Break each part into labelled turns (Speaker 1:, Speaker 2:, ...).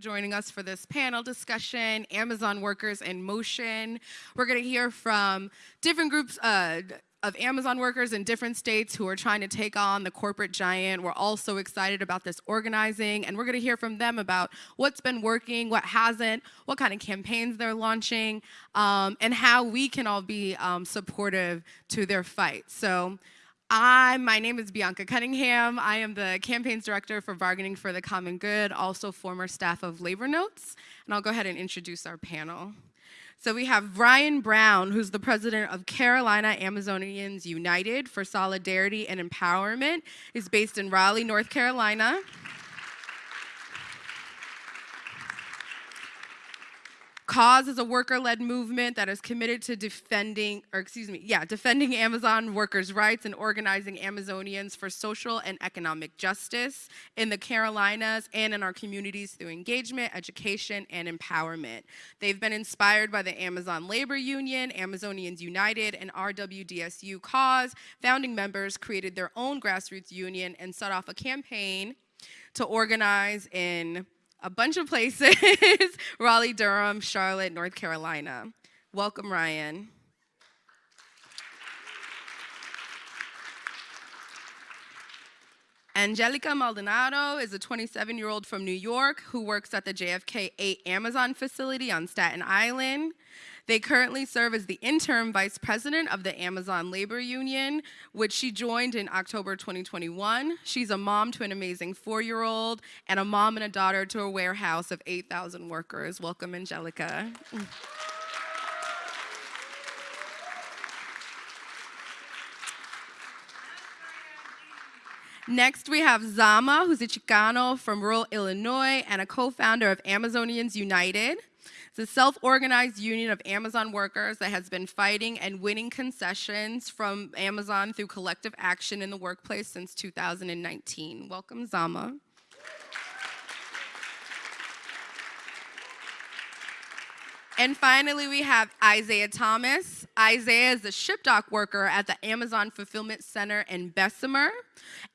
Speaker 1: joining us for this panel discussion, Amazon Workers in Motion. We're going to hear from different groups uh, of Amazon workers in different states who are trying to take on the corporate giant. We're also excited about this organizing, and we're going to hear from them about what's been working, what hasn't, what kind of campaigns they're launching, um, and how we can all be um, supportive to their fight. So I, my name is Bianca Cunningham. I am the campaigns director for Bargaining for the Common Good, also former staff of Labor Notes. And I'll go ahead and introduce our panel. So we have Ryan Brown, who's the president of Carolina Amazonians United for Solidarity and Empowerment. He's based in Raleigh, North Carolina. Cause is a worker-led movement that is committed to defending, or excuse me, yeah, defending Amazon workers' rights and organizing Amazonians for social and economic justice in the Carolinas and in our communities through engagement, education, and empowerment. They've been inspired by the Amazon Labor Union, Amazonians United, and RWDSU Cause. Founding members created their own grassroots union and set off a campaign to organize in a bunch of places, Raleigh, Durham, Charlotte, North Carolina. Welcome, Ryan. Angelica Maldonado is a 27-year-old from New York who works at the JFK 8 Amazon facility on Staten Island. They currently serve as the interim vice president of the Amazon Labor Union, which she joined in October 2021. She's a mom to an amazing four-year-old and a mom and a daughter to a warehouse of 8,000 workers. Welcome, Angelica. Next, we have Zama, who's a Chicano from rural Illinois and a co-founder of Amazonians United. It's a self-organized union of Amazon workers that has been fighting and winning concessions from Amazon through collective action in the workplace since 2019. Welcome, Zama. And finally, we have Isaiah Thomas. Isaiah is a ship dock worker at the Amazon Fulfillment Center in Bessemer,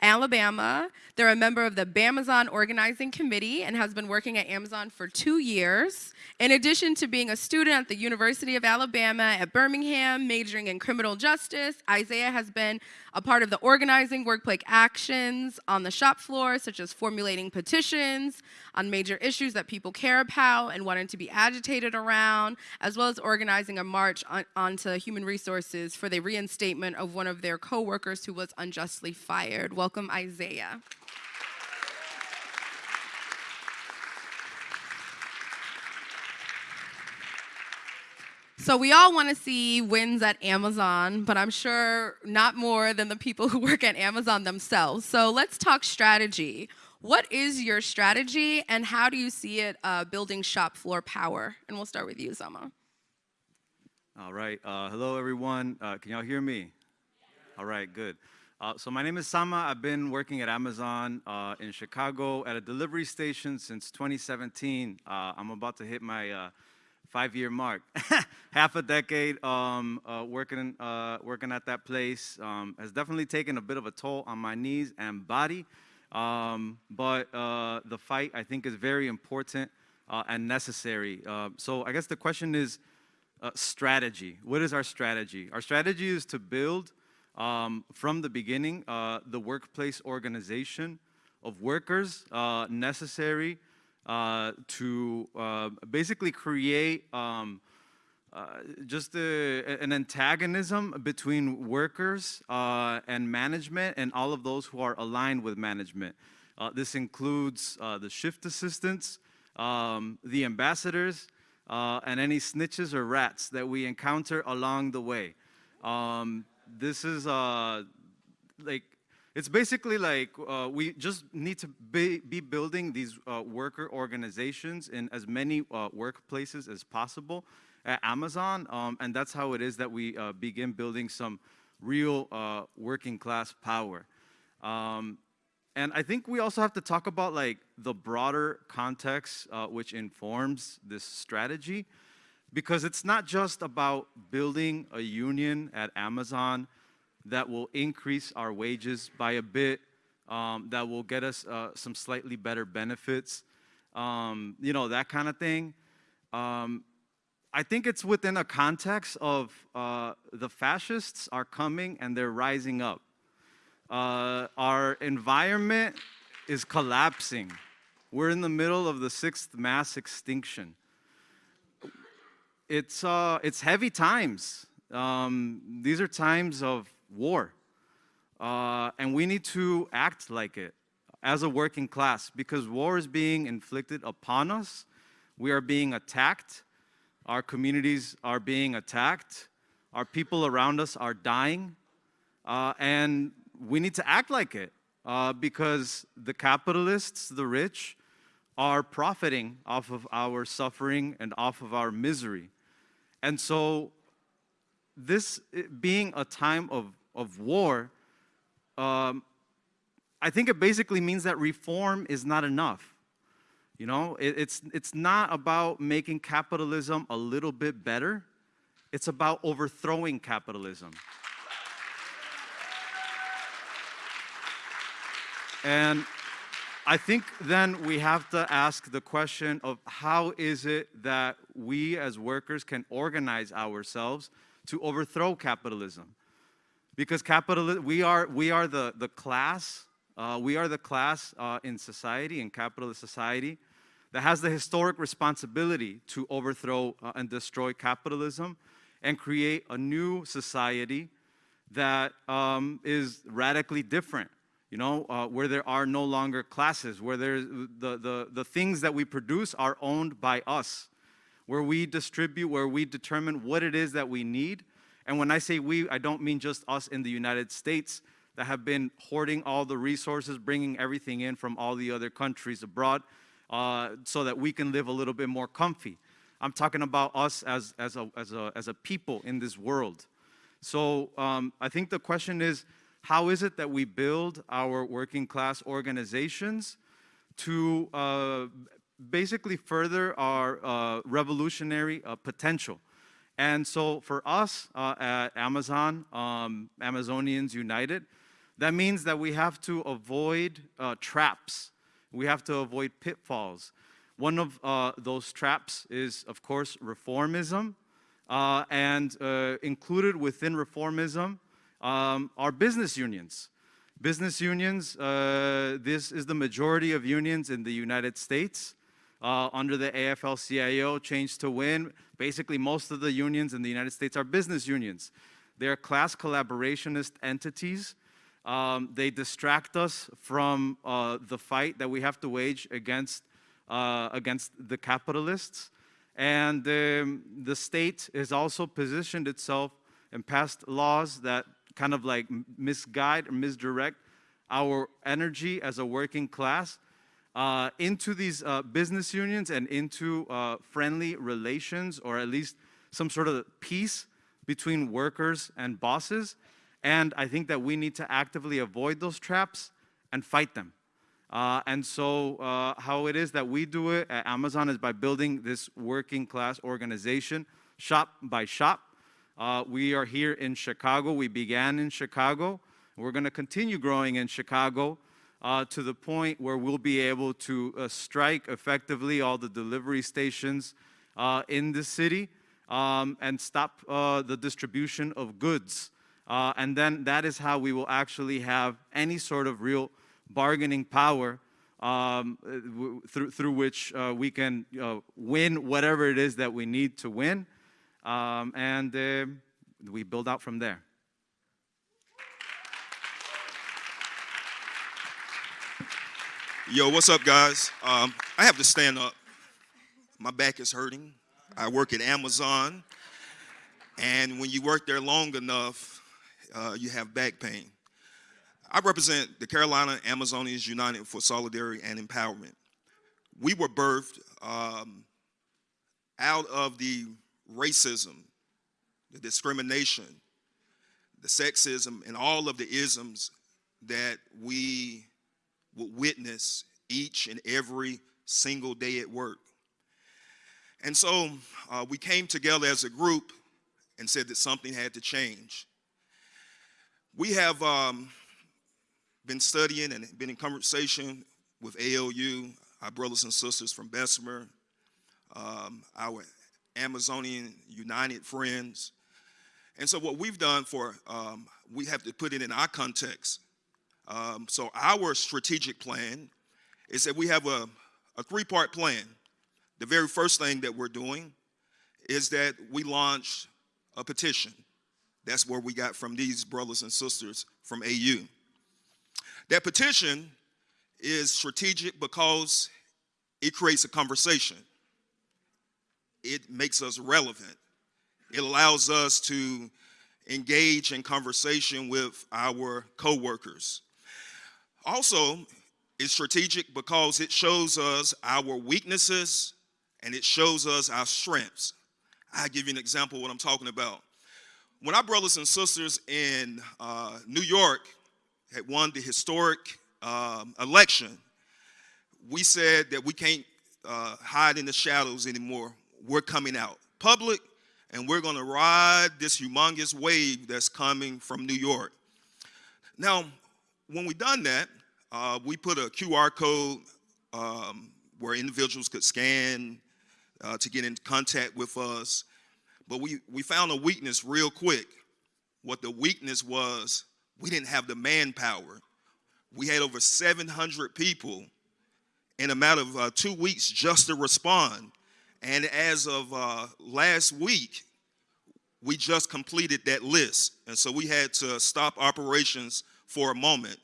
Speaker 1: Alabama. They're a member of the Bamazon Organizing Committee and has been working at Amazon for two years. In addition to being a student at the University of Alabama at Birmingham, majoring in criminal justice, Isaiah has been a part of the organizing workplace actions on the shop floor, such as formulating petitions on major issues that people care about and wanted to be agitated around, as well as organizing a march on, onto human resources for the reinstatement of one of their co-workers who was unjustly fired. Welcome, Isaiah. So we all want to see wins at Amazon, but I'm sure not more than the people who work at Amazon themselves. So let's talk strategy. What is your strategy and how do you see it uh, building shop floor power? And we'll start with you, Zama.
Speaker 2: All right. Uh, hello, everyone. Uh, can y'all hear me? All right, good. Uh, so my name is Sama. I've been working at Amazon uh, in Chicago at a delivery station since 2017. Uh, I'm about to hit my five-year mark. Half a decade um, uh, working, uh, working at that place um, has definitely taken a bit of a toll on my knees and body. Um, but uh, the fight, I think, is very important uh, and necessary. Uh, so I guess the question is uh, strategy. What is our strategy? Our strategy is to build um, from the beginning the workplace organization of workers necessary to uh, basically create um, uh, just a, an antagonism between workers uh, and management and all of those who are aligned with management. Uh, this includes the shift assistants, um, the ambassadors, and any snitches or rats that we encounter along the way. Um, this is like it's basically like uh, we just need to be, be building these uh, worker organizations in as many uh, workplaces as possible at Amazon, um, and that's how it is that we uh, begin building some real uh, working class power. Um, and I think we also have to talk about like the broader context uh, which informs this strategy, because it's not just about building a union at Amazon that will increase our wages by a bit, um, that will get us uh, some slightly better benefits, um, you know, that kind of thing. Um, I think it's within a context of uh, the fascists are coming and they're rising up. Uh, our environment is collapsing. We're in the middle of the sixth mass extinction. It's, uh, it's heavy times. Um, these are times of war. Uh, and we need to act like it as a working class because war is being inflicted upon us. We are being attacked. Our communities are being attacked. Our people around us are dying. Uh, and we need to act like it uh, because the capitalists, the rich, are profiting off of our suffering and off of our misery. And so, this being a time of, of war, um, I think it basically means that reform is not enough. You know, it, it's, it's not about making capitalism a little bit better. It's about overthrowing capitalism. And I think then we have to ask the question of how is it that we as workers can organize ourselves to overthrow capitalism? Because capitalism, we are, we are the, the class, uh, we are the class uh, in society, in capitalist society, that has the historic responsibility to overthrow uh, and destroy capitalism and create a new society that um, is radically different you know, uh, where there are no longer classes, where there's the, the, the things that we produce are owned by us, where we distribute, where we determine what it is that we need. And when I say we, I don't mean just us in the United States that have been hoarding all the resources, bringing everything in from all the other countries abroad uh, so that we can live a little bit more comfy. I'm talking about us as, as, a, as, a, as a people in this world. So um, I think the question is, how is it that we build our working class organizations to uh, basically further our uh, revolutionary uh, potential? And so for us uh, at Amazon, um, Amazonians United, that means that we have to avoid uh, traps. We have to avoid pitfalls. One of uh, those traps is, of course, reformism. and included within reformism um, are business unions. Business unions, uh, this is the majority of unions in the United States. Uh, under the AFL-CIO, Change to Win, basically most of the unions in the United States are business unions. They're class collaborationist entities. Um, they distract us from uh, the fight that we have to wage against, uh, against the capitalists. And um, the state has also positioned itself and passed laws that kind of like misguide or misdirect our energy as a working class uh, into these uh, business unions and into uh, friendly relations or at least some sort of peace between workers and bosses. And I think that we need to actively avoid those traps and fight them. Uh, and so uh, how it is that we do it at Amazon is by building this working class organization, shop by shop, uh, we are here in Chicago. We began in Chicago. We're going to continue growing in Chicago uh, to the point where we'll be able to uh, strike effectively all the delivery stations uh, in the city um, and stop uh, the distribution of goods. Uh, and then that is how we will actually have any sort of real bargaining power um, through, through which we can win whatever it is that we need to win. Um, and we build out from there.
Speaker 3: Yo, what's up, guys? Um, I have to stand up. My back is hurting. I work at Amazon, and when you work there long enough, uh, you have back pain. I represent the Carolina Amazonians United for Solidarity and Empowerment. We were birthed um, out of the racism, the discrimination, the sexism, and all of the isms that we would witness each and every single day at work. And so uh, we came together as a group and said that something had to change. We have um, been studying and been in conversation with ALU our brothers and sisters from Bessemer, um, our Amazonian United friends. And so what we've done for, um, we have to put it in our context. Um, so our strategic plan is that we have a, a three-part plan. The very first thing that we're doing is that we launched a petition. That's where we got from these brothers and sisters from AU. That petition is strategic because it creates a conversation. It makes us relevant. It allows us to engage in conversation with our coworkers. Also, it's strategic because it shows us our weaknesses and it shows us our strengths. I'll give you an example of what I'm talking about. When our brothers and sisters in uh, New York had won the historic um, election, we said that we can't uh, hide in the shadows anymore. We're coming out public and we're going to ride this humongous wave that's coming from New York. Now, when we done that, uh, we put a QR code um, where individuals could scan uh, to get in contact with us. But we, we found a weakness real quick. What the weakness was, we didn't have the manpower. We had over 700 people in a matter of uh, two weeks just to respond. And as of uh, last week, we just completed that list. And so we had to stop operations for a moment.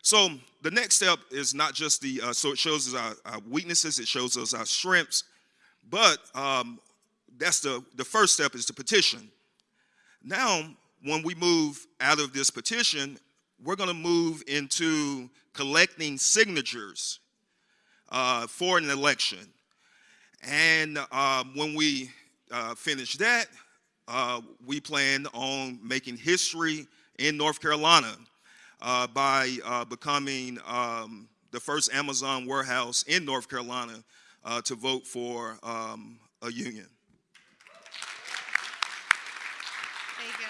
Speaker 3: So the next step is not just the, uh, so it shows us our, our, weaknesses, it shows us our strengths, but um, that's the, the first step is the petition. Now, when we move out of this petition, we're gonna move into collecting signatures uh, for an election. And uh, when we uh, finish that, uh, we plan on making history in North Carolina uh, by uh, becoming um, the first Amazon warehouse in North Carolina uh, to vote for um, a union.
Speaker 1: Thank you.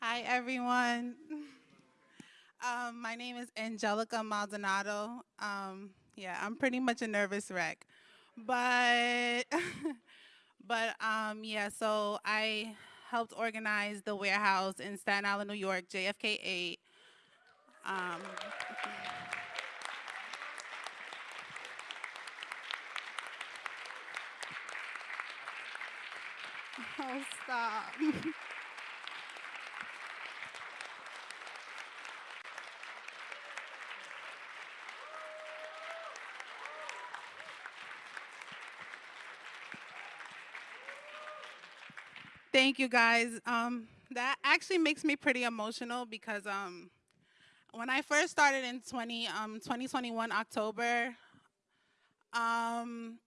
Speaker 4: Hi, everyone. Um, my name is Angelica Maldonado. Um, yeah, I'm pretty much a nervous wreck, but but um, yeah. So I helped organize the warehouse in Staten Island, New York, JFK 8. Um, oh, stop. Thank you guys. Um, that actually makes me pretty emotional because um, when I first started in 20, um, 2021 October, um,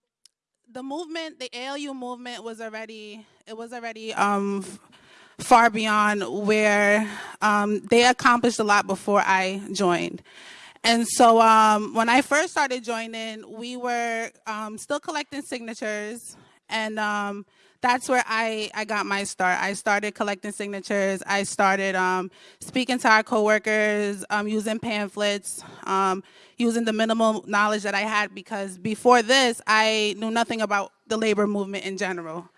Speaker 4: the movement, the ALU movement was already, it was already um, far beyond where um, they accomplished a lot before I joined. And so um, when I first started joining, we were um, still collecting signatures and um, that's where I, I got my start. I started collecting signatures. I started um, speaking to our coworkers, um, using pamphlets, um, using the minimal knowledge that I had because before this, I knew nothing about the labor movement in general.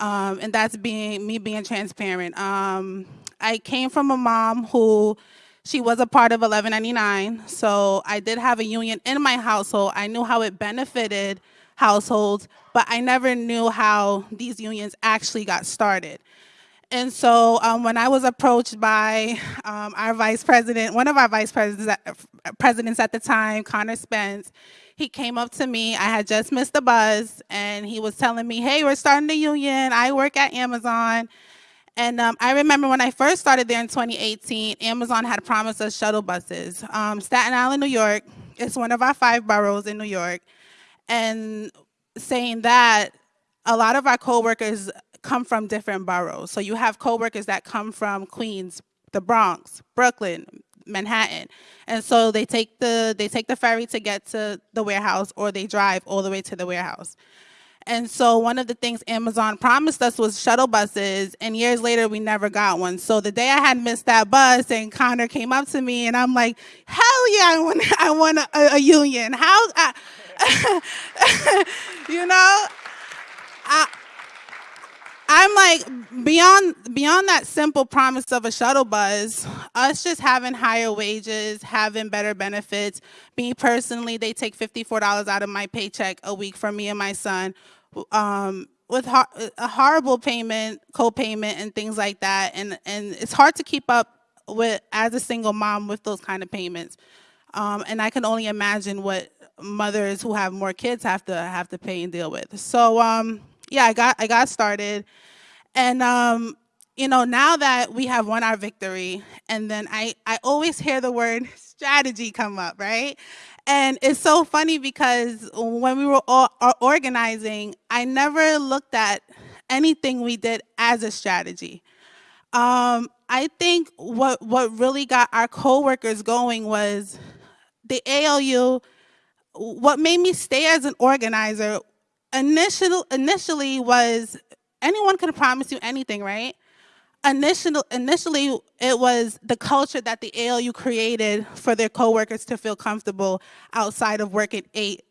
Speaker 4: Um, and that's being me being transparent. Um, I came from a mom who she was a part of 1199, so I did have a union in my household. I knew how it benefited households, but I never knew how these unions actually got started. And so um, when I was approached by um, our vice president, one of our vice presidents at, presidents at the time, Connor Spence, he came up to me. I had just missed the buzz, and he was telling me, hey, we're starting a union. I work at Amazon. And um, I remember when I first started there in 2018, Amazon had promised us shuttle buses. Um, Staten Island, New York, it's one of our five boroughs in New York and saying that a lot of our coworkers come from different boroughs. So you have coworkers that come from Queens, the Bronx, Brooklyn, Manhattan. And so they take the they take the ferry to get to the warehouse or they drive all the way to the warehouse. And so one of the things Amazon promised us was shuttle buses, and years later we never got one. So the day I had missed that bus, and Connor came up to me, and I'm like, "Hell yeah, I want, I want a, a union. How, I, you know?" I, I'm like beyond beyond that simple promise of a shuttle bus, us just having higher wages, having better benefits. Me personally, they take $54 out of my paycheck a week for me and my son. Um, with a horrible payment, co-payment and things like that. And, and it's hard to keep up with as a single mom with those kind of payments. Um, and I can only imagine what mothers who have more kids have to have to pay and deal with. So um, yeah, I got I got started, and um, you know now that we have won our victory, and then I I always hear the word strategy come up, right? And it's so funny because when we were all organizing, I never looked at anything we did as a strategy. Um, I think what what really got our coworkers going was the ALU. What made me stay as an organizer initial, initially was anyone could promise you anything, right? Initial, initially, it was the culture that the ALU created for their coworkers to feel comfortable outside of working eight,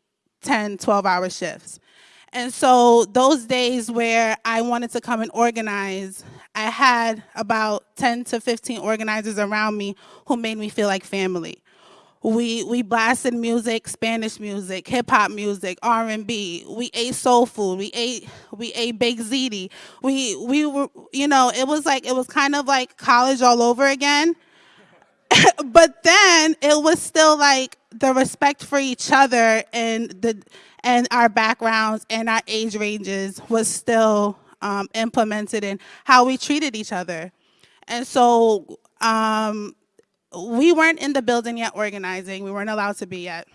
Speaker 4: 10, 12 hour shifts. And so those days where I wanted to come and organize, I had about 10 to 15 organizers around me who made me feel like family. We we blasted music, Spanish music, hip hop music, R and B. We ate soul food. We ate we ate baked ziti. We we were you know it was like it was kind of like college all over again. but then it was still like the respect for each other and the and our backgrounds and our age ranges was still um, implemented in how we treated each other. And so um, we weren't in the building yet organizing. We weren't allowed to be yet.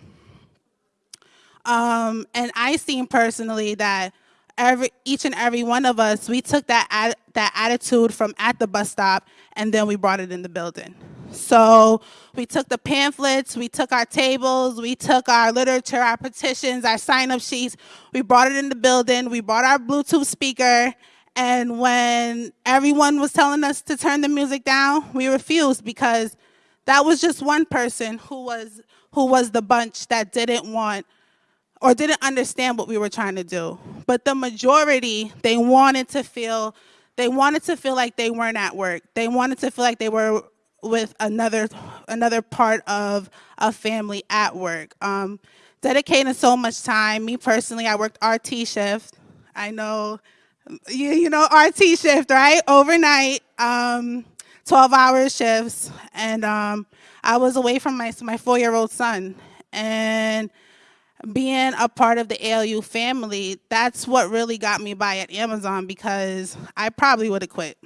Speaker 4: Um, and I seen personally that every each and every one of us, we took that that attitude from at the bus stop and then we brought it in the building. So we took the pamphlets, we took our tables, we took our literature, our petitions, our sign-up sheets, we brought it in the building, we brought our Bluetooth speaker, and when everyone was telling us to turn the music down, we refused because that was just one person who was who was the bunch that didn't want or didn't understand what we were trying to do. But the majority, they wanted to feel they wanted to feel like they weren't at work. They wanted to feel like they were with another another part of a family at work. Um, dedicating so much time. Me personally, I worked RT shift. I know you, you know RT shift, right? Overnight. Um, 12 hour shifts. And um, I was away from my, my four year old son. And being a part of the ALU family, that's what really got me by at Amazon because I probably would have quit.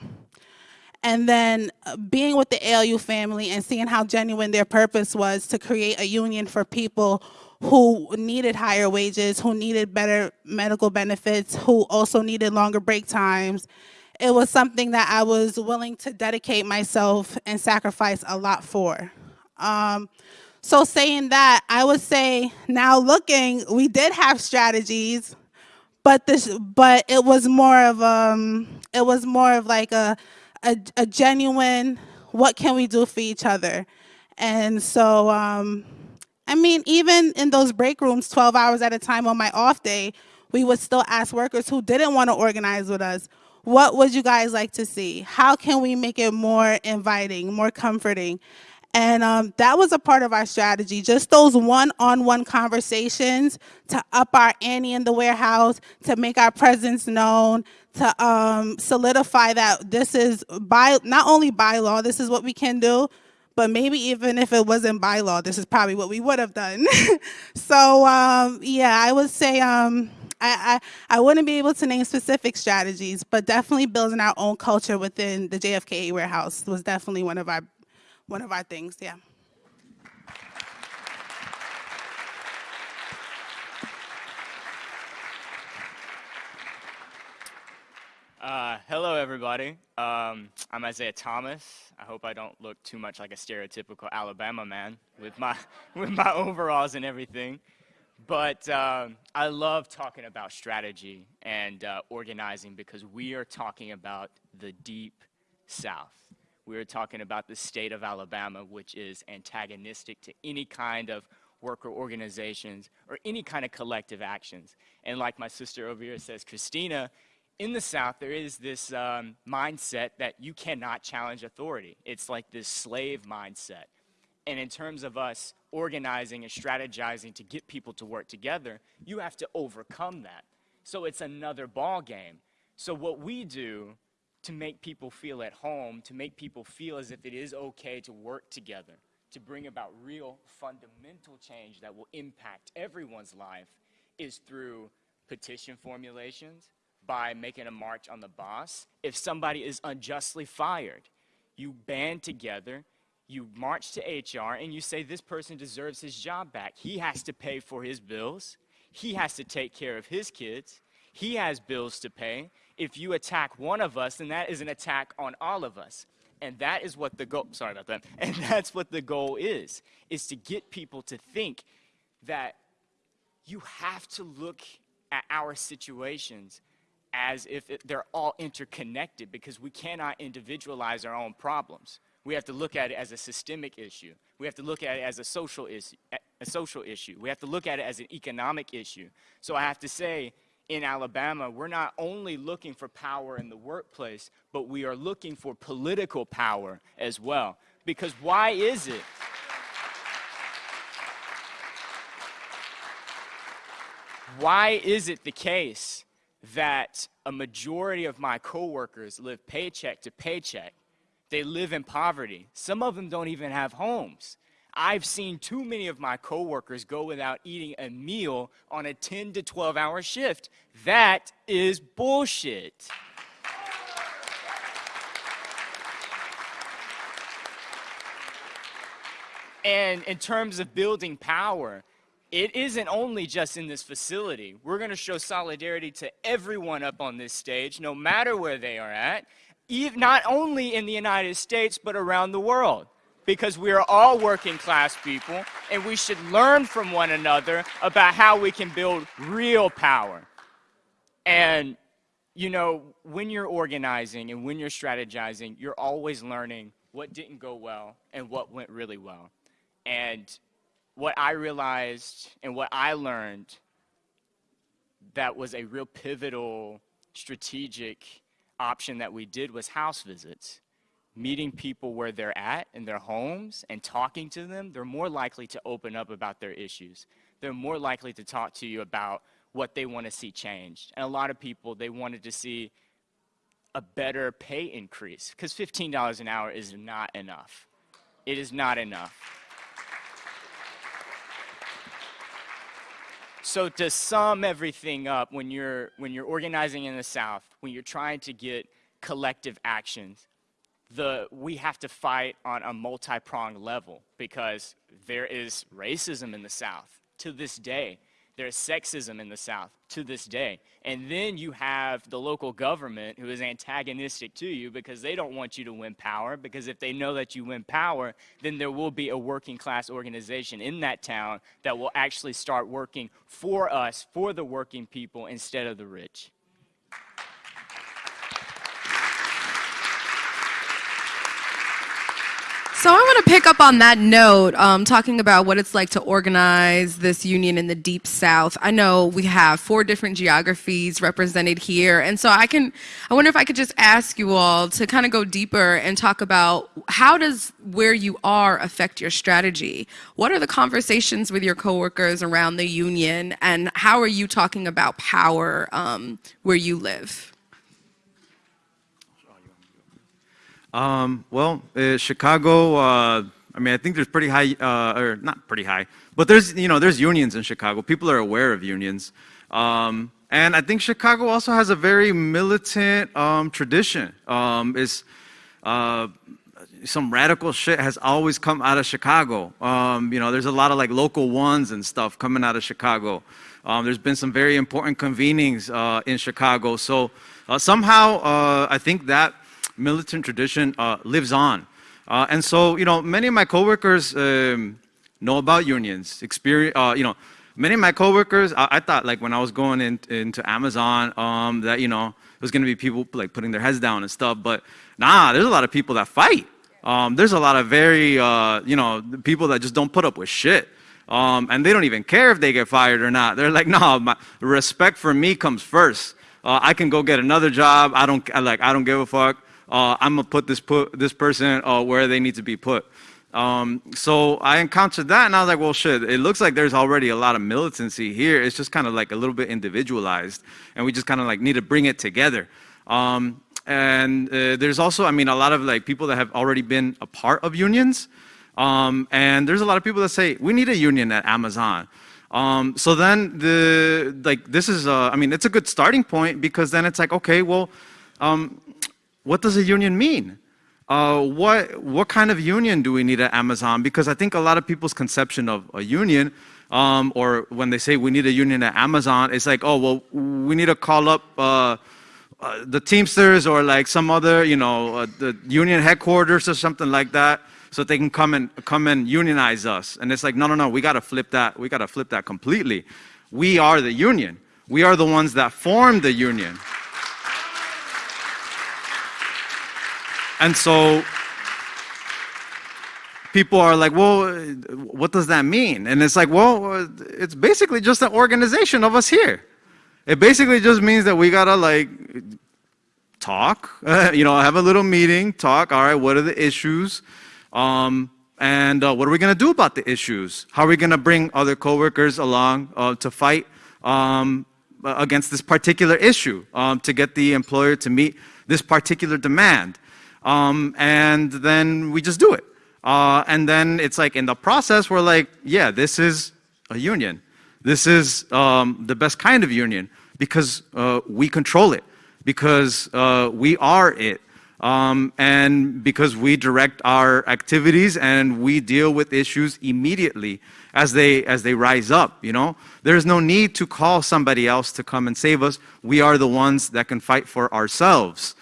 Speaker 4: And then uh, being with the ALU family and seeing how genuine their purpose was to create a union for people who needed higher wages, who needed better medical benefits, who also needed longer break times, it was something that I was willing to dedicate myself and sacrifice a lot for. Um, so saying that, I would say now looking, we did have strategies, but this, but it was more of um, it was more of like a, a, a genuine, what can we do for each other? And so, um, I mean, even in those break rooms, 12 hours at a time on my off day, we would still ask workers who didn't want to organize with us, what would you guys like to see? How can we make it more inviting, more comforting? And um, that was a part of our strategy, just those one-on-one -on -one conversations to up our ante in the warehouse, to make our presence known, to um, solidify that this is by not only by law, this is what we can do, but maybe even if it wasn't by law, this is probably what we would have done. so um, yeah, I would say um, I, I, I wouldn't be able to name specific strategies, but definitely building our own culture within the JFK warehouse was definitely one of our one of our things. Yeah.
Speaker 5: Uh, hello, everybody. Um, I'm Isaiah Thomas. I hope I don't look too much like a stereotypical Alabama man with my with my overalls and everything. But um, I love talking about strategy and uh, organizing because we are talking about the deep South. We are talking about the state of Alabama, which is antagonistic to any kind of worker organizations or any kind of collective actions. And like my sister over here says, Christina, in the South, there is this um, mindset that you cannot challenge authority. It's like this slave mindset. And in terms of us organizing and strategizing to get people to work together, you have to overcome that. So it's another ball game. So what we do to make people feel at home, to make people feel as if it is okay to work together, to bring about real fundamental change that will impact everyone's life is through petition formulations, by making a march on the boss. If somebody is unjustly fired, you band together, you march to HR, and you say this person deserves his job back. He has to pay for his bills, he has to take care of his kids, he has bills to pay. If you attack one of us, then that is an attack on all of us. And that is what the goal, sorry about that. And that's what the goal is, is to get people to think that you have to look at our situations as if it, they're all interconnected because we cannot individualize our own problems. We have to look at it as a systemic issue. We have to look at it as a social issue, a social issue. We have to look at it as an economic issue. So I have to say, in Alabama, we're not only looking for power in the workplace, but we are looking for political power as well. Because why is it? Why is it the case that a majority of my coworkers live paycheck to paycheck. They live in poverty. Some of them don't even have homes. I've seen too many of my coworkers go without eating a meal on a 10 to 12 hour shift. That is bullshit. And in terms of building power, it isn't only just in this facility. We're going to show solidarity to everyone up on this stage, no matter where they are at, not only in the United States, but around the world. Because we are all working class people, and we should learn from one another about how we can build real power. And, you know, when you're organizing and when you're strategizing, you're always learning what didn't go well and what went really well. And what I realized and what I learned that was a real pivotal strategic option that we did was house visits. Meeting people where they're at in their homes and talking to them, they're more likely to open up about their issues. They're more likely to talk to you about what they want to see changed. And a lot of people, they wanted to see a better pay increase because $15 an hour is not enough. It is not enough. So to sum everything up, when you're, when you're organizing in the South, when you're trying to get collective actions, the, we have to fight on a multi-pronged level because there is racism in the South to this day. There's sexism in the South to this day. And then you have the local government who is antagonistic to you because they don't want you to win power. Because if they know that you win power, then there will be a working class organization in that town that will actually start working for us, for the working people, instead of the rich.
Speaker 1: So I want to pick up on that note, um, talking about what it's like to organize this union in the Deep South. I know we have four different geographies represented here, and so I can, I wonder if I could just ask you all to kind of go deeper and talk about how does where you are affect your strategy? What are the conversations with your coworkers around the union, and how are you talking about power um, where you live?
Speaker 2: Um, well, uh, Chicago, uh, I mean, I think there's pretty high, uh, or not pretty high, but there's, you know, there's unions in Chicago. People are aware of unions. Um, and I think Chicago also has a very militant um, tradition. Um, is uh, some radical shit has always come out of Chicago. Um, you know, there's a lot of like local ones and stuff coming out of Chicago. Um, there's been some very important convenings uh, in Chicago. So uh, somehow, I think that militant tradition uh, lives on. Uh, and so, you know, many of my coworkers um, know about unions, experience, uh, you know, many of my coworkers, I, I thought like when I was going in, into Amazon, um, that you know there's gonna be people like putting their heads down and stuff. But nah, there's a lot of people that fight. Um, there's a lot of very, uh, you know, people that just don't put up with shit. Um, and they don't even care if they get fired or not. They're like, no, my respect for me comes first. Uh, I can go get another job. I don't like. I don't give a fuck. Uh, I'm gonna put this put this person uh, where they need to be put. Um, so I encountered that, and I was like, well, shit. It looks like there's already a lot of militancy here. It's just kind of like a little bit individualized, and we just kind of like need to bring it together. Um, and uh, there's also, I mean, a lot of like people that have already been a part of unions. Um, and there's a lot of people that say, we need a union at Amazon. Um, so then the, like, this is, uh, I mean, it's a good starting point because then it's like, okay, well, um, what does a union mean? Uh, what, what kind of union do we need at Amazon? Because I think a lot of people's conception of a union, um, or when they say we need a union at Amazon, it's like, oh, well, we need to call up uh, uh, the Teamsters or like some other, you know, uh, the union headquarters or something like that, so they can come and come and unionize us. And it's like, no, no, no, we got to flip that. We got to flip that completely. We are the union. We are the ones that form the union. And so people are like, well, what does that mean? And it's like, well, it's basically just an organization of us here. It basically just means that we gotta like talk, you know, have a little meeting, talk. All right, what are the issues? Um, and uh, what are we gonna do about the issues? How are we gonna bring other coworkers along uh, to fight um, against this particular issue um, to get the employer to meet this particular demand? Um, and then we just do it. Uh, and then it's like in the process, we're like, yeah, this is a union. This is um, the best kind of union because uh, we control it, because uh, we are it, um, and because we direct our activities and we deal with issues immediately as they as they rise up. You know, there's no need to call somebody else to come and save us. We are the ones that can fight for ourselves.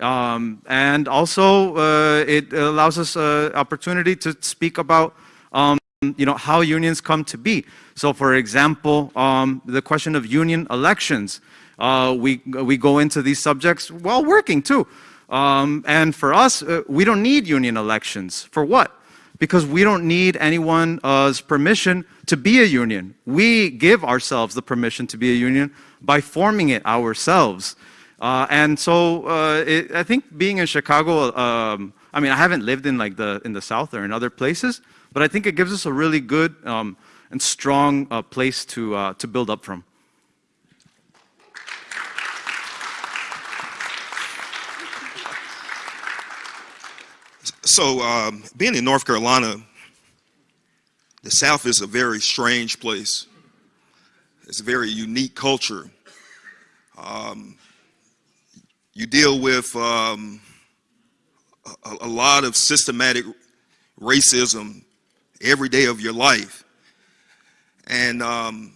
Speaker 2: Um, and also, uh, it allows us an opportunity to speak about um, you know, how unions come to be. So for example, um, the question of union elections, uh, we, we go into these subjects while working too. Um, and for us, uh, we don't need union elections. For what? Because we don't need anyone's permission to be a union. We give ourselves the permission to be a union by forming it ourselves. Uh, and so uh, it, I think being in Chicago, um, I mean, I haven't lived in like the in the South or in other places, but I think it gives us a really good um, and strong uh, place to, uh, to build up from.
Speaker 3: So, um, being in North Carolina, the South is a very strange place. It's a very unique culture. Um, you deal with um, a, a, lot of systematic racism every day of your life. And um,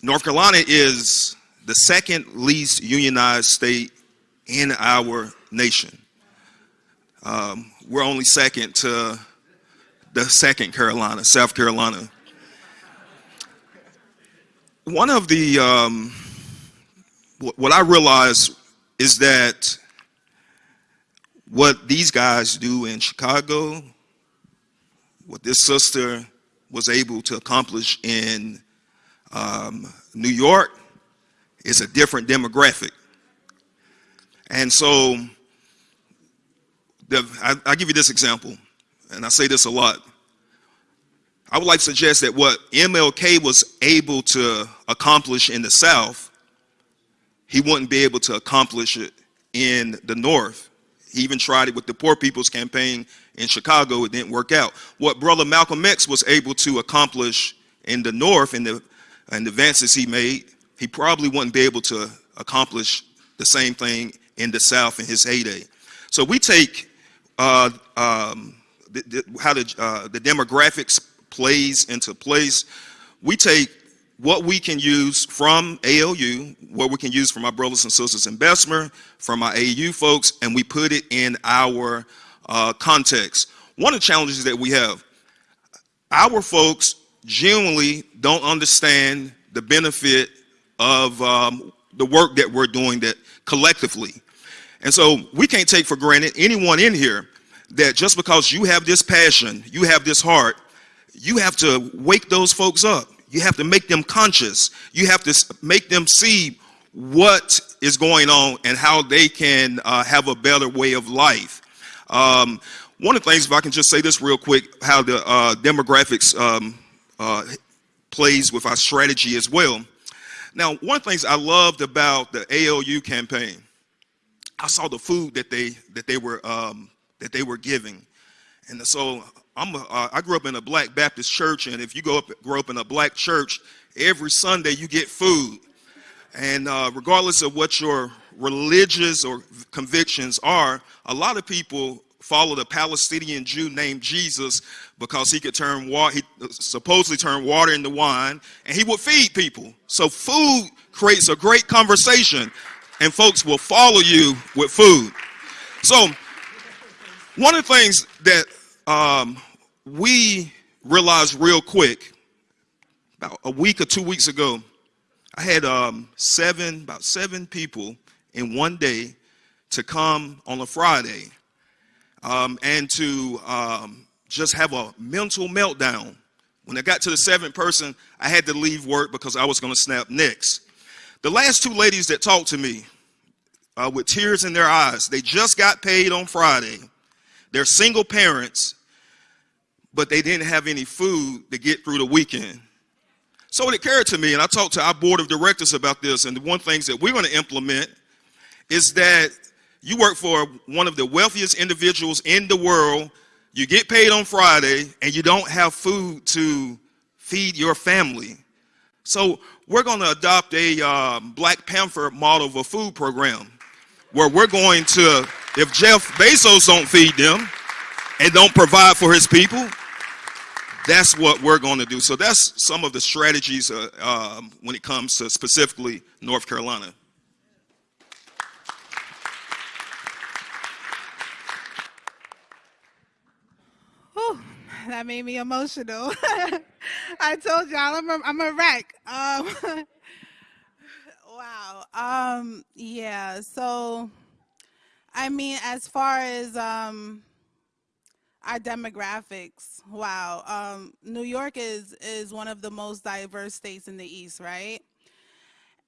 Speaker 3: North Carolina is the second least unionized state in our nation. Um, we're only second to the second Carolina, South Carolina. One of the, um, what I realized is that what these guys do in Chicago, what this sister was able to accomplish in um, New York is a different demographic. And so, the, I, I'll give you this example, and I say this a lot. I would like to suggest that what MLK was able to accomplish in the South, he wouldn't be able to accomplish it in the North. He even tried it with the Poor People's Campaign in Chicago, it didn't work out. What brother Malcolm X was able to accomplish in the North and the, and the advances he made, he probably wouldn't be able to accomplish the same thing in the South in his heyday. So we take uh, um, the, the, how the, uh, the demographics plays into place. We take what we can use from ALU, what we can use from our brothers and sisters in Bessemer, from our AU folks, and we put it in our uh, context. One of the challenges that we have, our folks genuinely don't understand the benefit of um, the work that we're doing that collectively. And so we can't take for granted anyone in here that just because you have this passion, you have this heart, you have to wake those folks up. You have to make them conscious. You have to make them see what is going on and how they can uh, have a better way of life. Um, one of the things, if I can just say this real quick, how the uh, demographics um, uh, plays with our strategy as well. Now, one of the things I loved about the ALU campaign, I saw the food that they that they were um, that they were giving, and so I'm a, uh, I grew up in a Black Baptist church, and if you go up grow up in a Black church, every Sunday you get food, and uh, regardless of what your religious or convictions are, a lot of people follow the Palestinian Jew named Jesus because he could turn water, he supposedly turn water into wine, and he would feed people. So food creates a great conversation, and folks will follow you with food. So one of the things that um, we realized real quick, about a week or two weeks ago, I had um, seven, about seven people in one day to come on a Friday um, and to um, just have a mental meltdown. When I got to the seventh person, I had to leave work because I was going to snap next. The last two ladies that talked to me uh, with tears in their eyes, they just got paid on Friday. They're single parents, but they didn't have any food to get through the weekend. So it occurred to me, and I talked to our board of directors about this, and the one things that we're going to implement is that you work for one of the wealthiest individuals in the world, you get paid on Friday, and you don't have food to feed your family. So we're going to adopt a uh, Black Panther model of a food program where we're going to, if Jeff Bezos don't feed them and don't provide for his people, that's what we're going to do. So that's some of the strategies uh, um, when it comes to specifically North Carolina.
Speaker 4: Whew, that made me emotional. I told y'all I'm a, I'm a wreck. Um, wow. Um, yeah. So, I mean, as far as um, our demographics, wow. Um, New York is is one of the most diverse states in the East, right?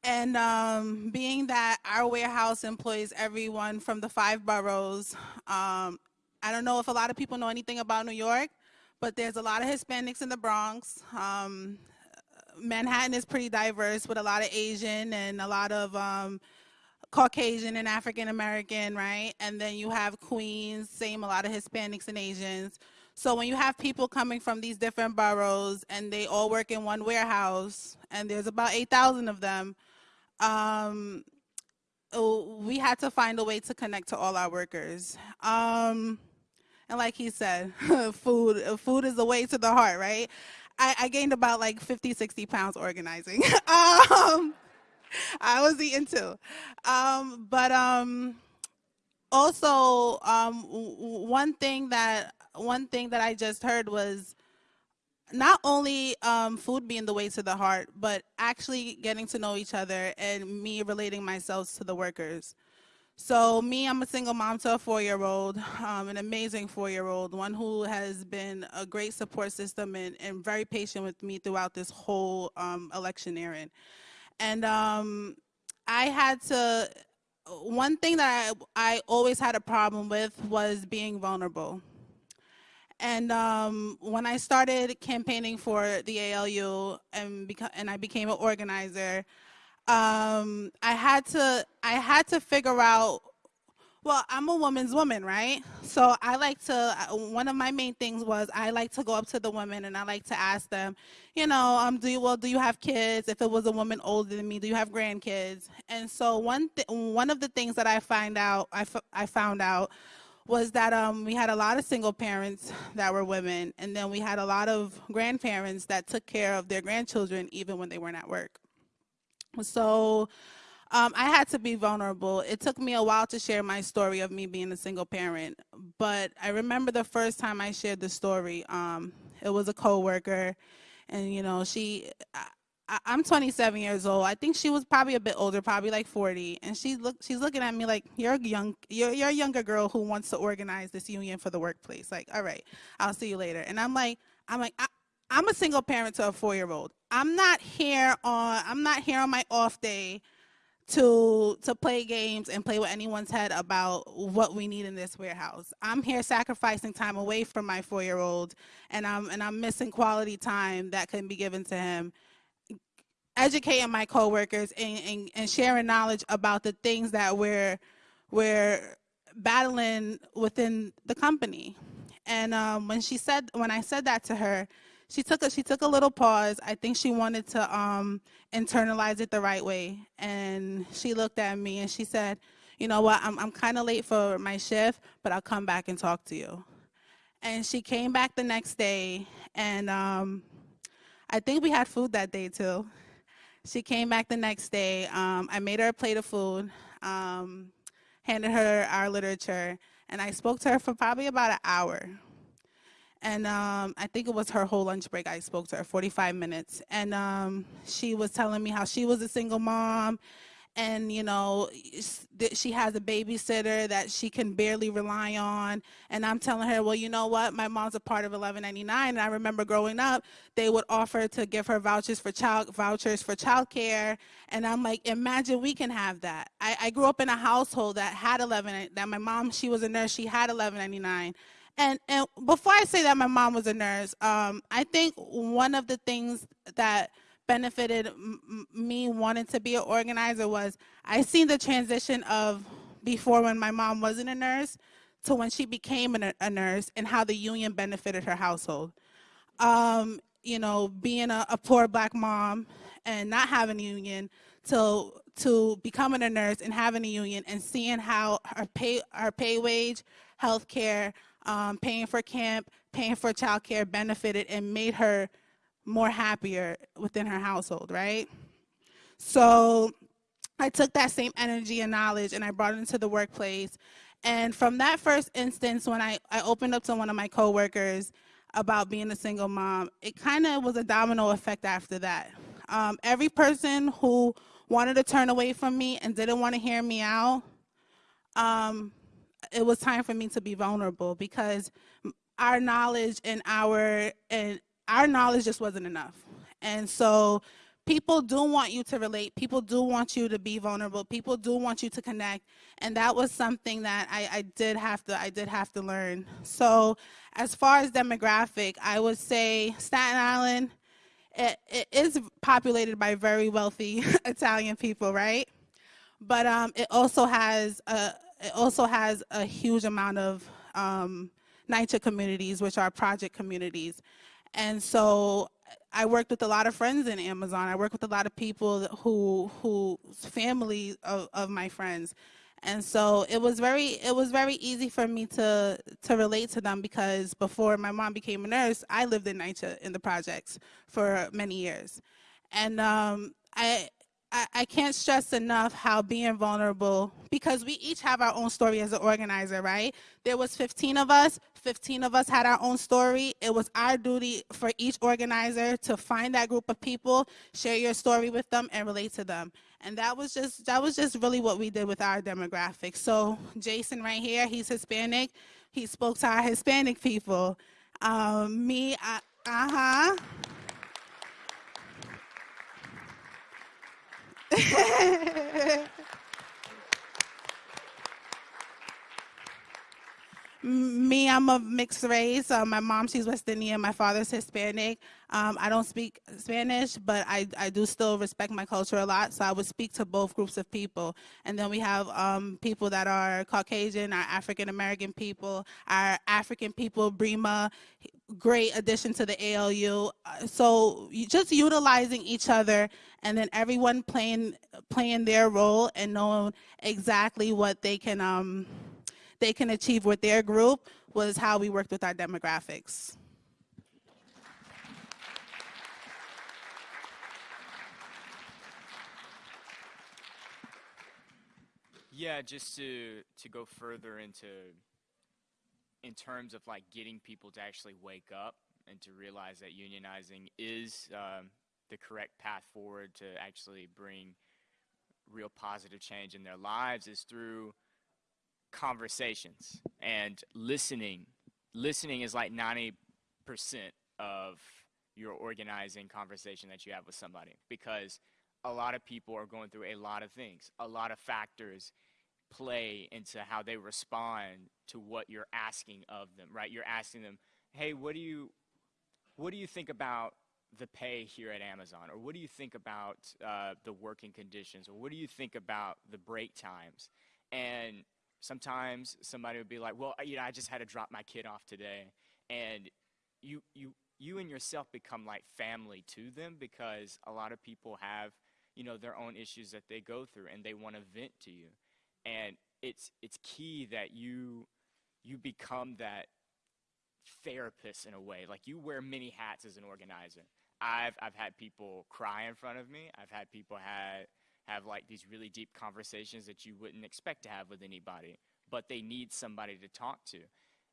Speaker 4: And um, being that our warehouse employs everyone from the five boroughs, um, I don't know if a lot of people know anything about New York, but there's a lot of Hispanics in the Bronx. Um, Manhattan is pretty diverse with a lot of Asian and a lot of um, Caucasian and African American, right? And then you have Queens, same, a lot of Hispanics and Asians. So when you have people coming from these different boroughs and they all work in one warehouse, and there's about 8,000 of them, um, oh, we had to find a way to connect to all our workers. Um, and like he said, food, food is the way to the heart, right? I, I gained about like 50, 60 pounds organizing. um, I was eating too. Um, but um, also, um, one thing that one thing that I just heard was not only um, food being the way to the heart, but actually getting to know each other and me relating myself to the workers. So me, I'm a single mom to a four-year-old, um, an amazing four-year-old, one who has been a great support system and, and very patient with me throughout this whole um, electioneering. And um, I had to, one thing that I, I always had a problem with was being vulnerable. And um, when I started campaigning for the ALU and, beca- and I became an organizer, um, I had to I had to figure out. Well, I'm a woman's woman, right? So I like to. uh, One of my main things was I like to go up to the women and I like to ask them, you know, um, do you well, do you have kids? If it was a woman older than me, do you have grandkids? And so one th- one of the things that I find out I, f- I found out was that um, we had a lot of single parents that were women, and then we had a lot of grandparents that took care of their grandchildren even when they weren't at work. So um, I had to be vulnerable. It took me a while to share my story of me being a single parent, but I remember the first time I shared the story. Um, it was a coworker, and you know she. I, I'm 27 years old. I think she was probably a bit older, probably like 40, and she look she's looking at me like you're a young you're you're a younger girl who wants to organize this union for the workplace. Like, all right, I'll see you later. And I'm like I'm like I, I'm a single parent to a four year old. I'm not here on I'm not here on my off day to to play games and play with anyone's head about what we need in this warehouse. I'm here sacrificing time away from my four year old and I'm and I'm missing quality time that can be given to him educating my coworkers and, and, and sharing knowledge about the things that we're we're battling within the company. And um, when she said when I said that to her, she took a she took a little pause. I think she wanted to um, internalize it the right way. And she looked at me and she said, "You know what? I'm I'm kind of late for my shift, but I'll come back and talk to you." And she came back the next day, and um, I think we had food that day too. She came back the next day. Um, I made her a plate of food, um, handed her our literature, and I spoke to her for probably about an hour. And um, I think it was her whole lunch break. I spoke to her 45 minutes, and um, she was telling me how she was a single mom, and you know she has a babysitter that she can barely rely on. And I'm telling her, well, you know what? My mom's a part of 1199, and I remember growing up, they would offer to give her vouchers for child vouchers for childcare. And I'm like, imagine we can have that. I, I grew up in a household that had 11. That my mom, she was a nurse. She had 1199. And and before I say that my mom was a nurse, um, I think one of the things that benefited me wanting to be an organizer was I seen the transition of before when my mom wasn't a nurse to when she became a, a nurse and how the union benefited her household. Um, you know, being a, a poor black mom and not having a union to to becoming a nurse and having a union and seeing how her pay her pay wage, health care, um, paying for camp, paying for childcare benefited and made her more happier within her household, right? So I took that same energy and knowledge and I brought it into the workplace. And from that first instance, when I, I opened up to one of my coworkers about being a single mom, it kind of was a domino effect after that. Um, every person who wanted to turn away from me and didn't want to hear me out, um, it was time for me to be vulnerable because our knowledge and our and our knowledge just wasn't enough. And so people do want you to relate. People do want you to be vulnerable. People do want you to connect. And that was something that I, I did have to I did have to learn. So as far as demographic, I would say Staten Island it, it is populated by very wealthy Italian people, right? But um, it also has a it also has a huge amount of um, NYCHA communities, which are project communities. And so I worked with a lot of friends in Amazon. I worked with a lot of people who who family of, of my friends. And so it was very it was very easy for me to to relate to them because before my mom became a nurse, I lived in NYCHA in the projects for many years. And um, I I, I can't stress enough how being vulnerable because we each have our own story as an organizer right? There was 15 of us 15 of us had our own story. It was our duty for each organizer to find that group of people share your story with them and relate to them. And that was just that was just really what we did with our demographic. So jason right here he's hispanic. He spoke to our hispanic people. Um, me I, uh-huh Me, I'm of mixed race. Uh, my mom, she's West Indian. My father's Hispanic. Um, I don't speak Spanish, but I, I do still respect my culture a lot. So I would speak to both groups of people. And then we have um, people that are Caucasian, our African American people, our African people, Brima, great addition to the ALU. Uh, So just utilizing each other and then everyone playing playing their role and knowing exactly what they can um, they can achieve with their group was how we worked with our demographics.
Speaker 5: Yeah, just to to go further into in terms of like getting people to actually wake up and to realize that unionizing is um, the correct path forward to actually bring real positive change in their lives is through conversations and listening. Listening is like 90% of your organizing conversation that you have with somebody because a lot of people are going through a lot of things. A lot of factors play into how they respond to what you're asking of them, right? You're asking them, "Hey, what do you what do you think about the pay here at Amazon? Or what do you think about uh, the working conditions? Or what do you think about the break times?" And sometimes somebody would be like, "Well, you know, I just had to drop my kid off today." And you you you and yourself become like family to them because a lot of people have you know their own issues that they go through and they want to vent to you and it's it's key that you you become that therapist in a way. Like you wear many hats as an organizer. I've i've had people cry in front of me. I've had people have have like these really deep conversations that you wouldn't expect to have with anybody but they need somebody to talk to.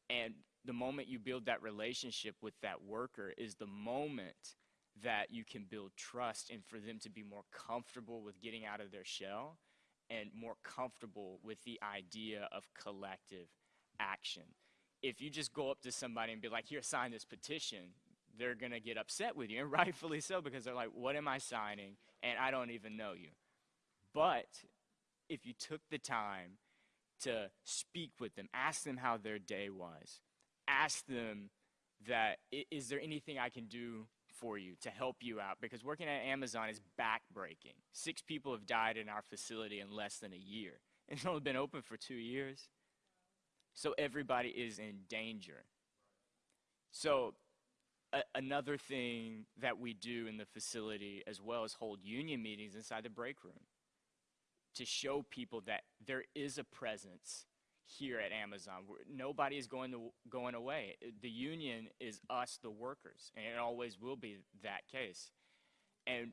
Speaker 5: And the moment you build that relationship with that worker is the moment that you can build trust and for them to be more comfortable with getting out of their shell and more comfortable with the idea of collective action. If you just go up to somebody and be like, here, sign this petition, they're going to get upset with you, and rightfully so, because they're like, what am I signing? And I don't even know you. But if you took the time to speak with them, ask them how their day was, ask them that, is there anything I can do for you to help you out because working at Amazon is backbreaking. Six people have died in our facility in less than a year. It's only been open for two years. So everybody is in danger. So another thing that we do in the facility as well is hold union meetings inside the break room to show people that there is a presence here at Amazon. Nobody is going to going away. The union is us, the workers, and it always will be that case. And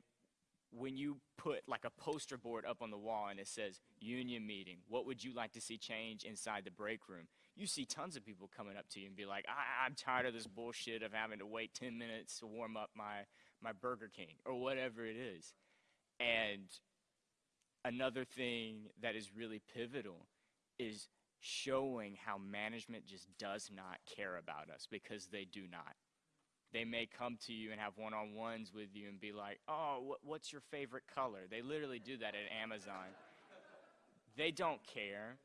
Speaker 5: when you put like a poster board up on the wall and it says union meeting, what would you like to see change inside the break room? You see tons of people coming up to you and be like, I- I'm tired of this bullshit of having to wait 10 minutes to warm up my, my Burger King or whatever it is. And another thing that is really pivotal is showing how management just does not care about us because they do not. They may come to you and have one on ones with you and be like, oh, wh- what's your favorite color? They literally do that at Amazon. They don't care.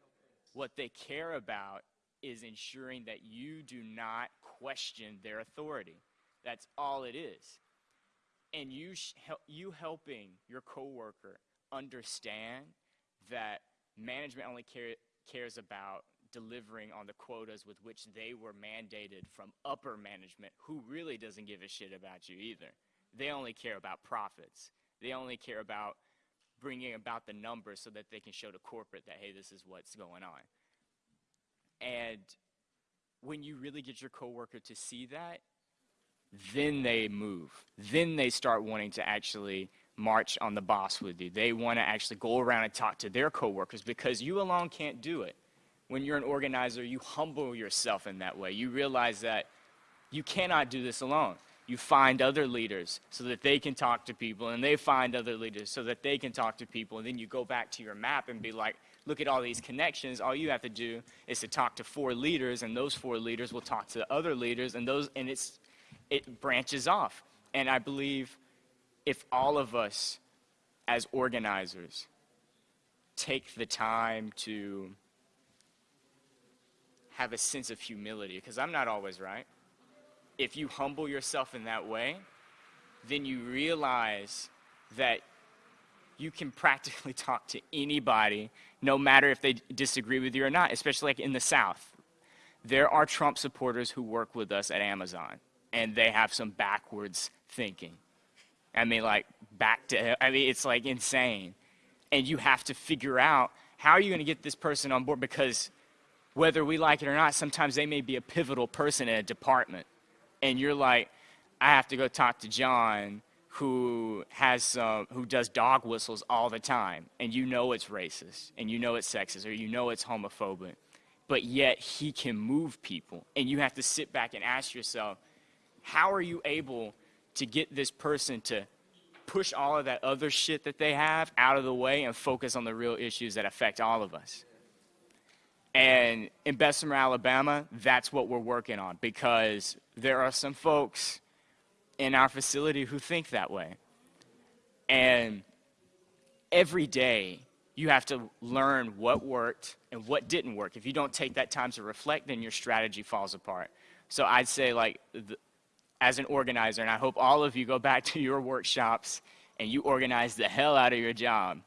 Speaker 5: What they care about is ensuring that you do not question their authority. That's all it is. And you, hel- you helping your coworker understand that management only care- cares about delivering on the quotas with which they were mandated from upper management, who really doesn't give a shit about you either. They only care about profits. They only care about bringing about the numbers so that they can show to corporate that, hey, this is what's going on. And when you really get your coworker to see that, then they move. Then they start wanting to actually march on the boss with you. They want to actually go around and talk to their coworkers because you alone can't do it. When you're an organizer, you humble yourself in that way. You realize that you cannot do this alone. You find other leaders so that they can talk to people, and they find other leaders so that they can talk to people. And then you go back to your map and be like, look at all these connections. All you have to do is to talk to four leaders, and those four leaders will talk to other leaders, and those and it's it branches off. And I believe if all of us as organizers take the time to have a sense of humility, because I'm not always right. If you humble yourself in that way, then you realize that you can practically talk to anybody, no matter if they disagree with you or not, especially like in the South. There are Trump supporters who work with us at Amazon, and they have some backwards thinking. I mean, like, back to, I mean, it's like insane. And you have to figure out how are you going to get this person on board because whether we like it or not, sometimes they may be a pivotal person in a department. And you're like, I have to go talk to John who has uh, who does dog whistles all the time and you know it's racist and you know it's sexist or you know it's homophobic but yet he can move people and you have to sit back and ask yourself how are you able to get this person to push all of that other shit that they have out of the way and focus on the real issues that affect all of us? And in Bessemer, Alabama, that's what we're working on because there are some folks in our facility who think that way. And every day, you have to learn what worked and what didn't work. If you don't take that time to reflect, then your strategy falls apart. So I'd say, like, the, as an organizer, and I hope all of you go back to your workshops and you organize the hell out of your job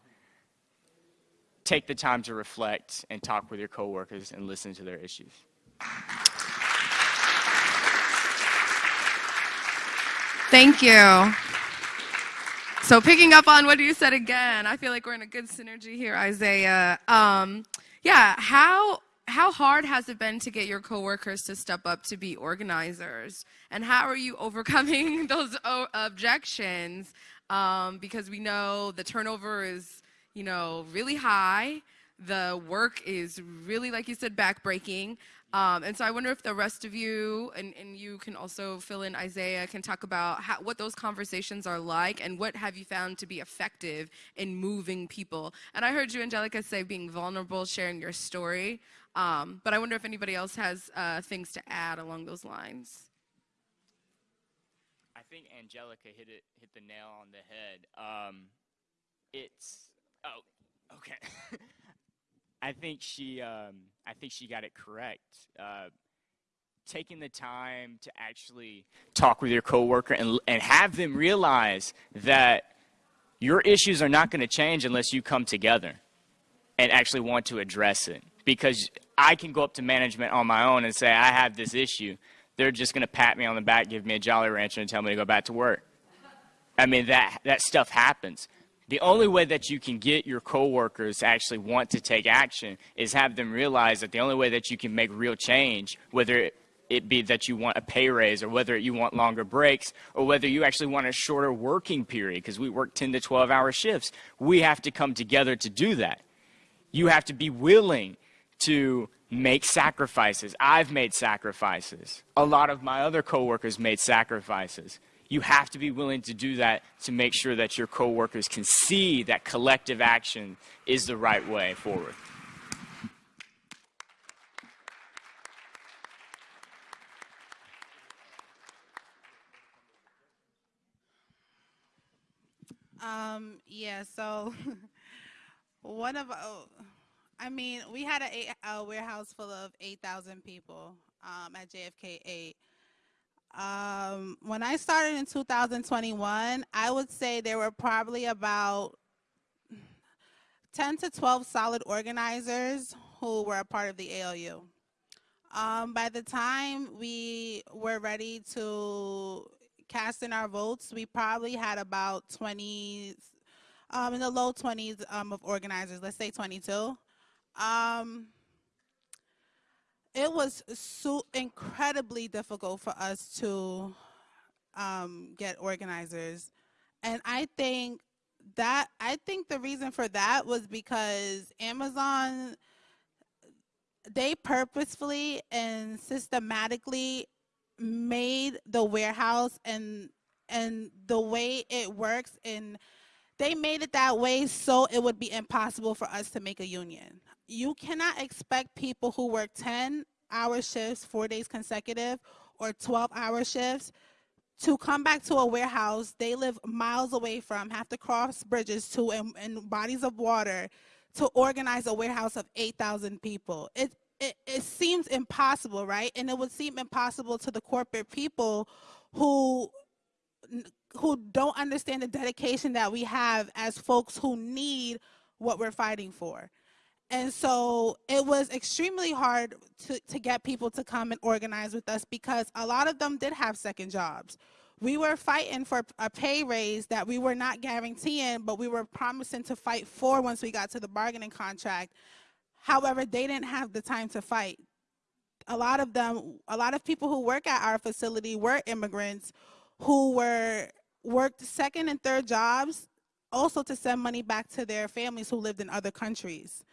Speaker 5: take the time to reflect and talk with your coworkers and listen to their issues.
Speaker 1: Thank you. So picking up on what you said again, I feel like we're in a good synergy here, Isaiah. Um, yeah, how how hard has it been to get your coworkers to step up to be organizers, and how are you overcoming those o- objections? Um, because we know the turnover is you know, really high. The work is really, like you said, backbreaking. Um, and so I wonder if the rest of you, and, and you can also fill in Isaiah, can talk about how, what those conversations are like and what have you found to be effective in moving people. And I heard you, Angelica, say being vulnerable, sharing your story. Um, but I wonder if anybody else has uh, things to add along those lines.
Speaker 5: I think Angelica hit it, hit the nail on the head. Um, it's Oh, okay. I think she, um, I think she got it correct. Uh, taking the time to actually talk with your coworker and and have them realize that your issues are not going to change unless you come together and actually want to address it. Because I can go up to management on my own and say I have this issue. They're just going to pat me on the back, give me a Jolly Rancher, and tell me to go back to work. I mean that that stuff happens. The only way that you can get your coworkers to actually want to take action is have them realize that the only way that you can make real change, whether it be that you want a pay raise or whether you want longer breaks or whether you actually want a shorter working period because we work 10 to 12 hour shifts, we have to come together to do that. You have to be willing to make sacrifices. I've made sacrifices. A lot of my other coworkers made sacrifices you have to be willing to do that to make sure that your coworkers can see that collective action is the right way forward.
Speaker 4: Um, yeah, so one of, oh, I mean, we had a, a warehouse full of 8,000 people um, at JFK 8. Um, when I started in 2021, I would say there were probably about 10 to 12 solid organizers who were a part of the ALU. Um, by the time we were ready to cast in our votes, we probably had about 20, um, in the low 20s um, of organizers, let's say 22. Um, it was so incredibly difficult for us to um, get organizers. And I think that, I think the reason for that was because Amazon, they purposefully and systematically made the warehouse and and the way it works and they made it that way so it would be impossible for us to make a union you cannot expect people who work 10 hour shifts, four days consecutive, or 12 hour shifts to come back to a warehouse they live miles away from, have to cross bridges to and, and bodies of water to organize a warehouse of 8,000 people. It, it, it seems impossible, right? And it would seem impossible to the corporate people who who don't understand the dedication that we have as folks who need what we're fighting for. And so it was extremely hard to, to get people to come and organize with us because a lot of them did have second jobs. We were fighting for a pay raise that we were not guaranteeing, but we were promising to fight for once we got to the bargaining contract. However, they didn't have the time to fight. A lot of them, a lot of people who work at our facility were immigrants who were worked second and third jobs also to send money back to their families who lived in other countries.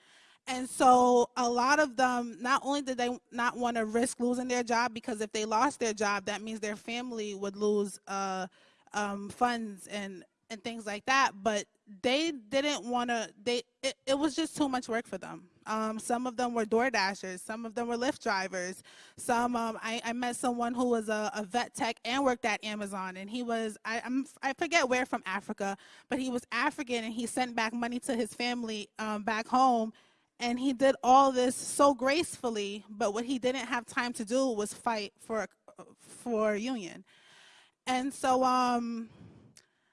Speaker 4: And so a lot of them, not only did they not want to risk losing their job, because if they lost their job, that means their family would lose uh, um, funds and and things like that. But they didn't want to. They it, it was just too much work for them. Um, some of them were door dashers. Some of them were Lyft drivers. Some um, I, I met someone who was a, a vet tech and worked at Amazon, and he was I I'm, I forget where from Africa, but he was African, and he sent back money to his family um, back home and he did all this so gracefully but what he didn't have time to do was fight for for union and so um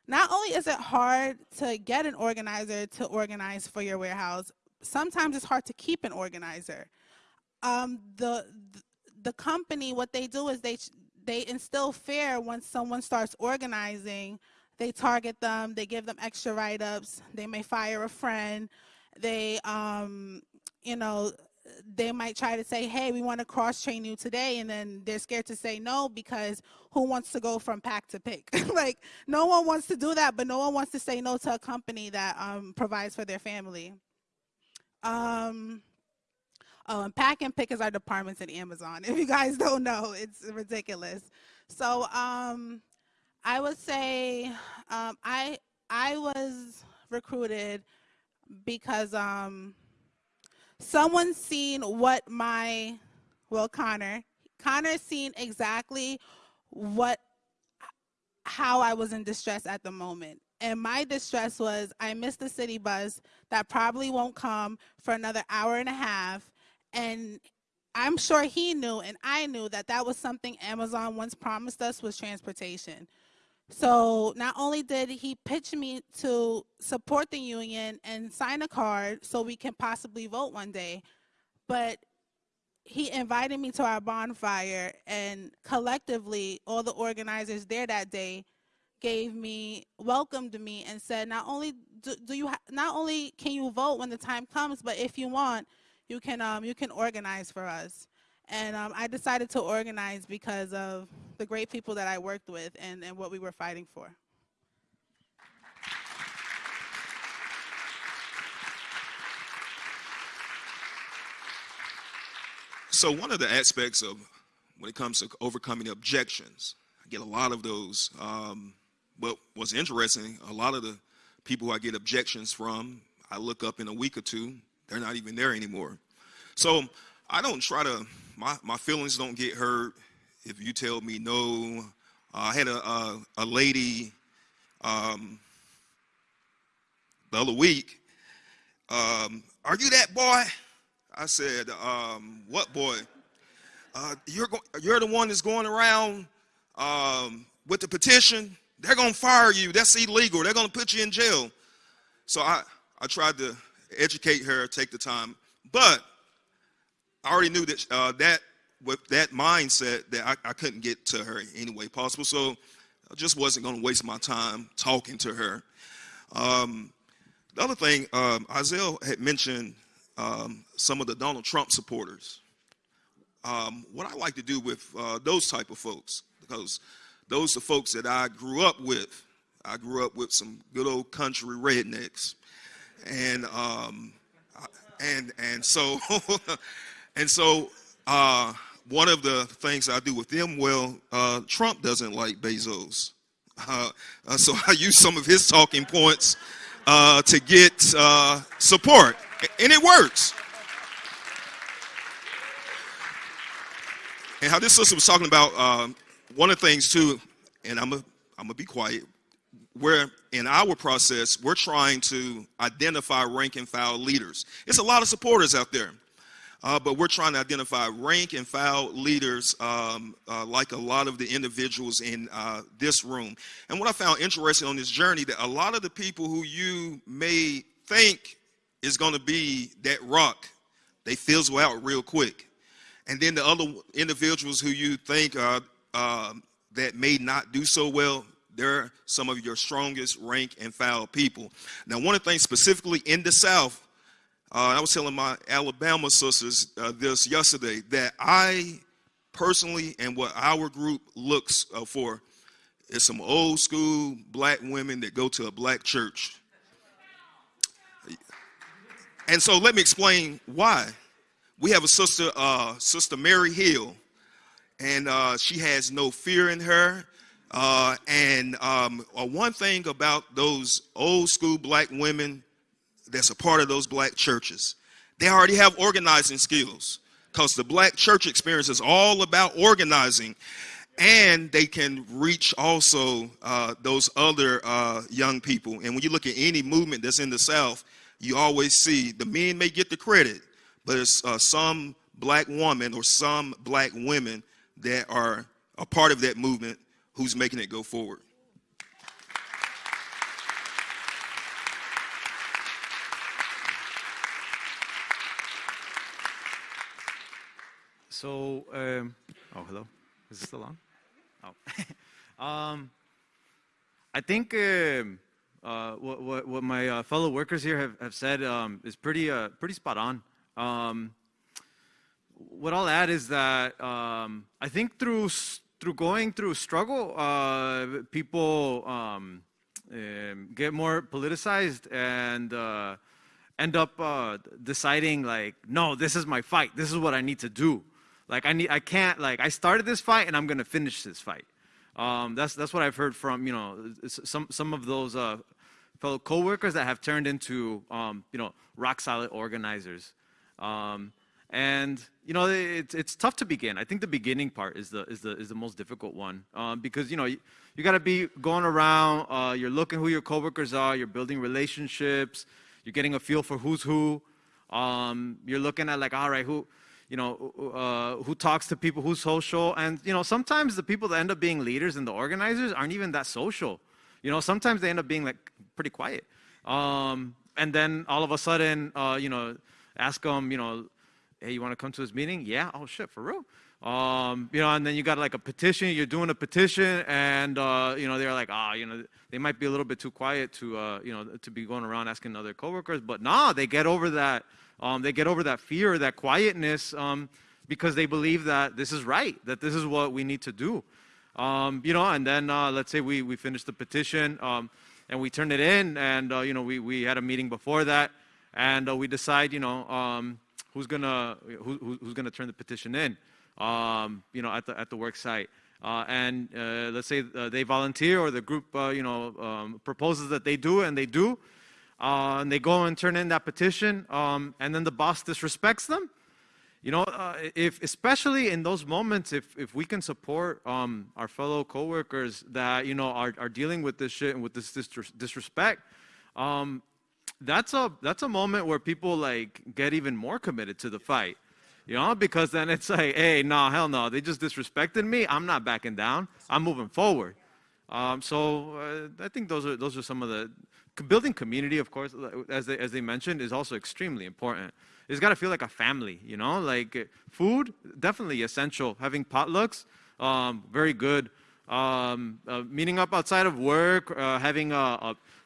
Speaker 4: not only is it hard to get an organizer to organize for your warehouse sometimes it's hard to keep an organizer. Um the the company what they do is they they instill fear when someone starts organizing. They target them they give them extra write-ups they may fire a friend they um you know they might try to say hey we want to cross train you today and then they're scared to say no because who wants to go from pack to pick? Like no one wants to do that but no one wants to say no to a company that um, provides for their family um oh and pack and pick is our departments at amazon if you guys don't know it's ridiculous so um i would say um i i was recruited because um someone seen what my well Connor Connor seen exactly what how I was in distress at the moment. And my distress was I missed the city bus that probably won't come for another hour and a half and I'm sure he knew and I knew that that was something Amazon once promised us was transportation. So not only did he pitch me to support the union and sign a card so we can possibly vote one day, but he invited me to our bonfire and collectively all the organizers there that day gave me welcomed me and said not only do, do you not only can you vote when the time comes but if you want you can um, you can organize for us and um, I decided to organize because of the great people that I worked with and, and what we were fighting for.
Speaker 3: So one of the aspects of when it comes to overcoming objections, I get a lot of those. Um, but what's interesting, a lot of the people I get objections from, I look up in a week or two, they're not even there anymore. So I don't try to, my, my feelings don't get hurt if you tell me no. Uh, I had a, a, a lady um, the other week, um, are you that boy? I said, um, what boy? Uh, you're, you're the one that's going around um, with the petition. They're going to fire you. That's illegal. They're going to put you in jail. So I, I tried to educate her, take the time. But I already knew that uh, that with that mindset that I, I couldn't get to her any way possible. So I just wasn't going to waste my time talking to her. Um, the other thing, um, Isaiah had mentioned um, some of the Donald Trump supporters. Um, what I like to do with uh, those type of folks, because those are folks that I grew up with. I grew up with some good old country rednecks, and um, and and so And so uh, one of the things I do with them, well, uh, Trump doesn't like Bezos. Uh, uh so I use some of his talking points uh, to get uh, support, and it works. And how this sister was talking about um, one of the things too, and I'm gonna I'm gonna be quiet. Where in our process, we're trying to identify rank and file leaders. It's a lot of supporters out there. Uh, but we're trying to identify rank and file leaders um, uh, like a lot of the individuals in uh, this room. And what I found interesting on this journey that a lot of the people who you may think is going to be that rock, they fizzle out real quick. And then the other individuals who you think uh, that may not do so well, they're some of your strongest rank and file people. Now, one of the things specifically in the South uh, I was telling my Alabama sisters uh, this yesterday that I personally and what our group looks uh, for is some old school black women that go to a black church. And so let me explain why. We have a sister, uh, Sister Mary Hill, and uh, she has no fear in her. Uh, and um, uh, one thing about those old school black women that's a part of those black churches, they already have organizing skills because the black church experience is all about organizing. And they can reach also uh, those other uh, young people. And when you look at any movement that's in the South, you always see the men may get the credit, but it's uh, some black woman or some black women that are a part of that movement who's making it go forward.
Speaker 2: So, um, oh, hello. Is this still on? Oh. um, I think um, uh, what, what, what, my uh, fellow workers here have, have said um, is pretty, uh, pretty spot on. What I'll add is that um, I think through, through going through struggle, uh, people um, um, get more politicized and uh, end up uh, deciding like, no, this is my fight. This is what I need to do. Like I need, I can't, like I started this fight and I'm gonna finish this fight. Um, that's that's what I've heard from you know some some of those uh, fellow coworkers that have turned into um, you know rock solid organizers. Um, and you know it's it's tough to begin. I think the beginning part is the is the is the most difficult one um, because you know you, you got to be going around. Uh, you're looking who your coworkers are. You're building relationships. You're getting a feel for who's who. Um, you're looking at like all right who you know, uh, who talks to people, who's social. And, you know, sometimes the people that end up being leaders and the organizers aren't even that social. You know, sometimes they end up being like pretty quiet. Um, and then all of a sudden, uh, you know, ask them, you know, hey, you want to come to this meeting? Yeah. Oh, shit, for real? Um, you know, and then you got like a petition, you're doing a petition, and, uh, you know, they're like, ah, oh, you know, they might be a little bit too quiet to, uh, you know, to be going around asking other coworkers, but nah, they get over that, um, they get over that fear, that quietness, um, because they believe that this is right, that this is what we need to do. Um, you know, and then uh, let's say we, we finish the petition um, and we turn it in, and uh, you know, we, we had a meeting before that, and uh, we decide, you know, um, who's gonna who, who's gonna turn the petition in, um, you know, at the at the work site. Uh, and uh, let's say uh, they volunteer or the group, uh, you know, um, proposes that they do and they do, uh, and they go and turn in that petition, um, and then the boss disrespects them. You know, uh, if especially in those moments, if if we can support um, our fellow coworkers that you know are, are dealing with this shit and with this disrespect, um, that's a that's a moment where people like get even more committed to the fight. You know, because then it's like, hey, no, hell no, they just disrespected me. I'm not backing down. I'm moving forward. Um, so uh, I think those are those are some of the building community, of course, as they, as they mentioned, is also extremely important. It's got to feel like a family, you know, like food, definitely essential. Having potlucks, um, very good. Um, uh, meeting up outside of work, uh, having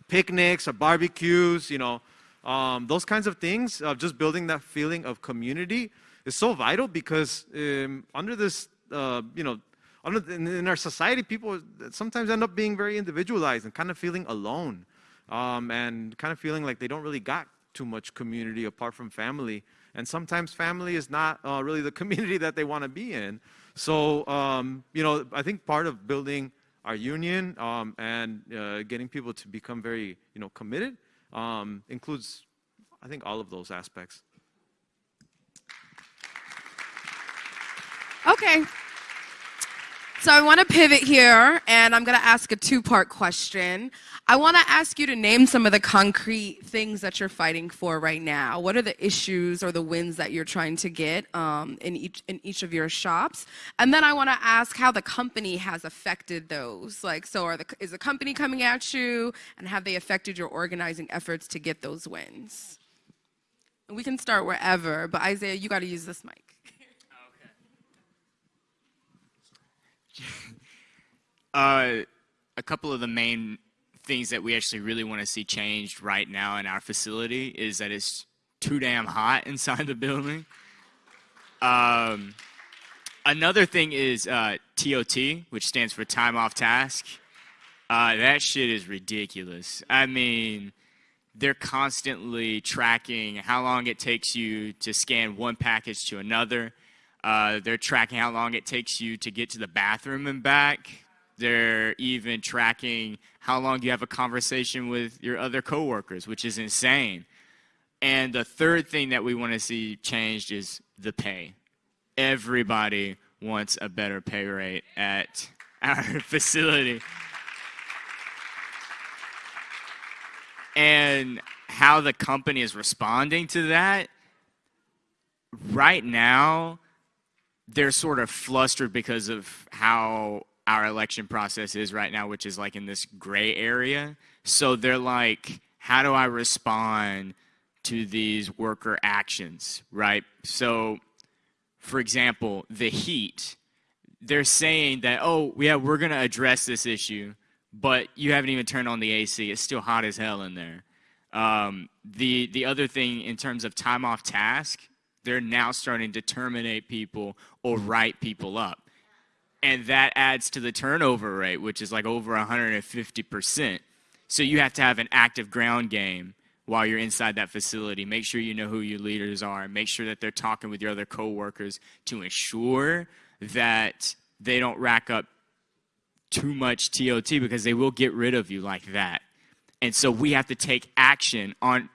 Speaker 2: picnics or barbecues, you know, um, those kinds of things, uh, just building that feeling of community is so vital because um, under this, uh, you know, under, in, in, our society, people sometimes end up being very individualized and kind of feeling alone um, and kind of feeling like they don't really got too much community apart from family. And sometimes family is not uh, really the community that they want to be in. So, um, you know, I think part of building our union um, and uh, getting people to become very, you know, committed um, includes, I think, all of those aspects.
Speaker 1: Okay. So I want to pivot here, and I'm going to ask a two-part question. I want to ask you to name some of the concrete things that you're fighting for right now. What are the issues or the wins that you're trying to get um, in each in each of your shops? And then I want to ask how the company has affected those. Like, so are the is the company coming at you, and have they affected your organizing efforts to get those wins? we can start wherever, but Isaiah, you got to use this mic.
Speaker 5: Uh, a couple of the main things that we actually really want to see changed right now in our facility is that it's too damn hot inside the building. Um, another thing is uh, TOT, which stands for time off task. Uh, that shit is ridiculous. I mean, they're constantly tracking how long it takes you to scan one package to another. Uh, they're tracking how long it takes you to get to the bathroom and back. They're even tracking how long you have a conversation with your other coworkers, which is insane. And the third thing that we want to see changed is the pay. Everybody wants a better pay rate at our facility. And how the company is responding to that, right now, they're sort of flustered because of how our election process is right now, which is like in this gray area. So they're like, how do I respond to these worker actions, right? So, for example, the heat. They're saying that, oh, yeah, we're going to address this issue, but you haven't even turned on the AC. It's still hot as hell in there. Um, the, the other thing in terms of time off task, they're now starting to terminate people or write people up. And that adds to the turnover rate, which is like over 150%. So you have to have an active ground game while you're inside that facility. Make sure you know who your leaders are. Make sure that they're talking with your other coworkers to ensure that they don't rack up too much TOT because they will get rid of you like that. And so we have to take action on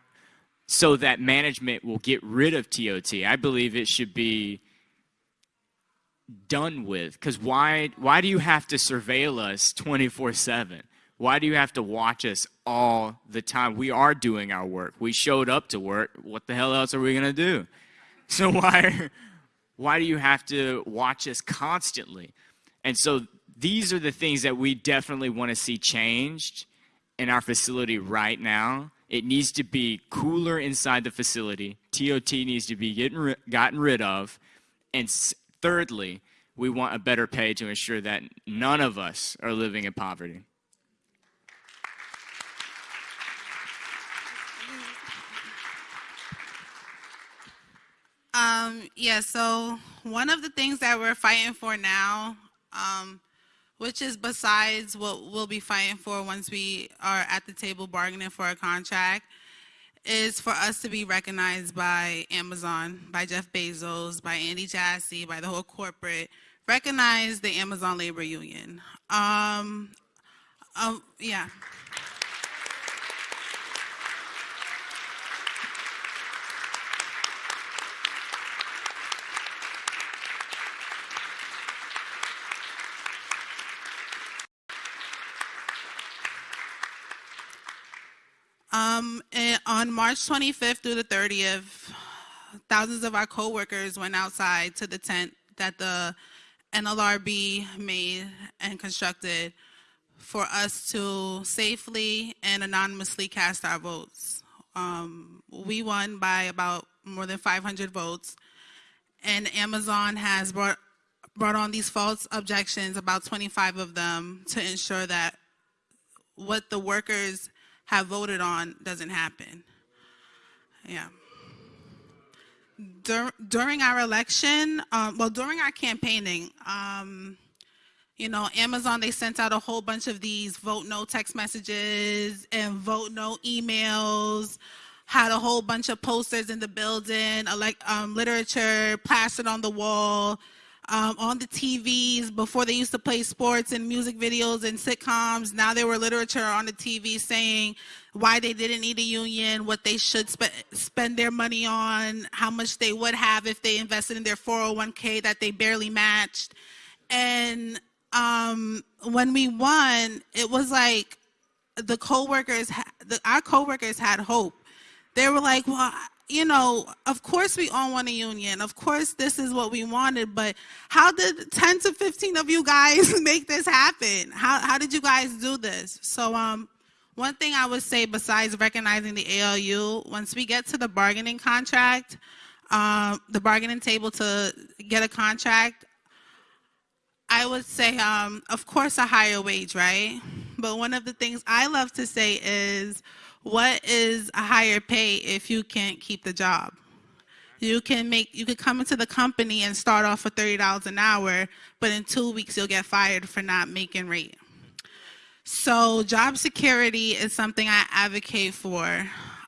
Speaker 5: so that management will get rid of TOT. I believe it should be done with because why why do you have to surveil us 24/7? Why do you have to watch us all the time? We are doing our work. We showed up to work. What the hell else are we going to do? So why why do you have to watch us constantly? And so these are the things that we definitely want to see changed in our facility right now. It needs to be cooler inside the facility. TOT needs to be getting gotten rid of. And thirdly, we want a better pay to ensure that none of us are living in poverty.
Speaker 4: Um, yeah, so one of the things that we're fighting for now, um, which is besides what we'll be fighting for once we are at the table bargaining for a contract, is for us to be recognized by Amazon, by Jeff Bezos, by Andy Jassy, by the whole corporate, recognize the Amazon Labor Union. Um, um, yeah. Um, on March 25th through the 30th, thousands of our coworkers went outside to the tent that the NLRB made and constructed for us to safely and anonymously cast our votes. Um, we won by about more than 500 votes, and Amazon has brought brought on these false objections, about 25 of them, to ensure that what the workers have voted on doesn't happen. Yeah. Dur- during our election, um, well, during our campaigning, um, you know, Amazon, they sent out a whole bunch of these vote no text messages and vote no emails, had a whole bunch of posters in the building, elect, um, literature plastered on the wall, um, on the TVs. Before they used to play sports and music videos and sitcoms, now there were literature on the TV saying why they didn't need a union, what they should spe- spend their money on, how much they would have if they invested in their 401k that they barely matched. And um, when we won, it was like the coworkers, the, our coworkers had hope. They were like, well, you know, of course we all want a union. Of course this is what we wanted, but how did 10 to 15 of you guys make this happen? How, how did you guys do this? So, um, one thing I would say besides recognizing the ALU, once we get to the bargaining contract, um, the bargaining table to get a contract, I would say, um, of course, a higher wage, right? But one of the things I love to say is, what is a higher pay if you can't keep the job? You can make, you could come into the company and start off for thirty dollars an hour, but in two weeks you'll get fired for not making rate. So job security is something I advocate for.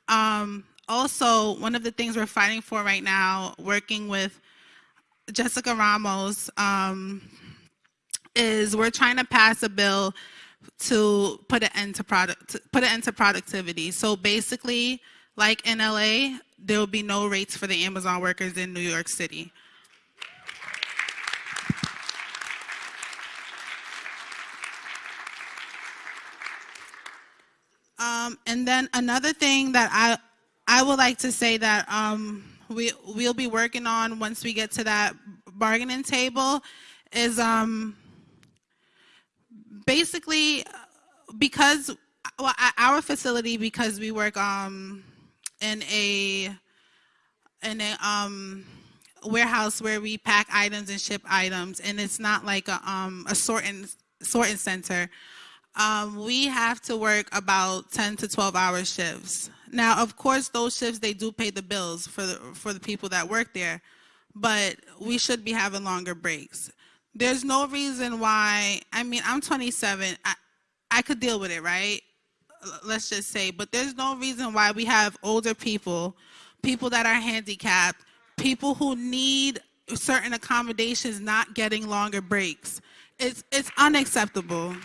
Speaker 4: Um, also, one of the things we're fighting for right now, working with Jessica Ramos, um, is we're trying to pass a bill to put an end to product put an end to productivity. So basically, like in LA, there will be no rates for the Amazon workers in New York City. Um, and then another thing that I I would like to say that um, we we'll be working on once we get to that bargaining table is um, basically because well, our facility because we work um, in a in a um, warehouse where we pack items and ship items, and it's not like a um, a sorting sorting center. Um, we have to work about 10 to 12 hour shifts. Now, of course, those shifts they do pay the bills for the for the people that work there, but we should be having longer breaks. There's no reason why. I mean, I'm 27. I, I could deal with it, right? Let's just say, but there's no reason why we have older people, people that are handicapped, people who need certain accommodations not getting longer breaks. It's it's unacceptable.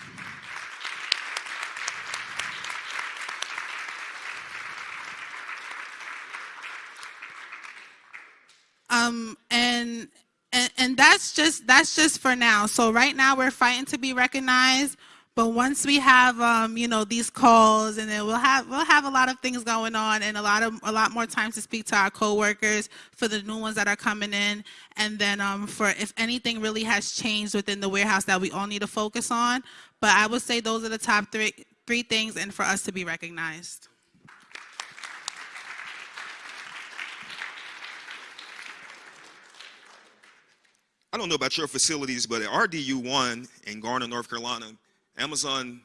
Speaker 4: um and and and that's just that's just for now. So right now we're fighting to be recognized but once we have um you know these calls and then we'll have we'll have a lot of things going on and a lot of a lot more time to speak to our coworkers for the new ones that are coming in. And then um for if anything really has changed within the warehouse that we all need to focus on. But i would say those are the top three three things and for us to be recognized
Speaker 3: I don't know about your facilities, but at RDU1 in Garner, North Carolina, Amazon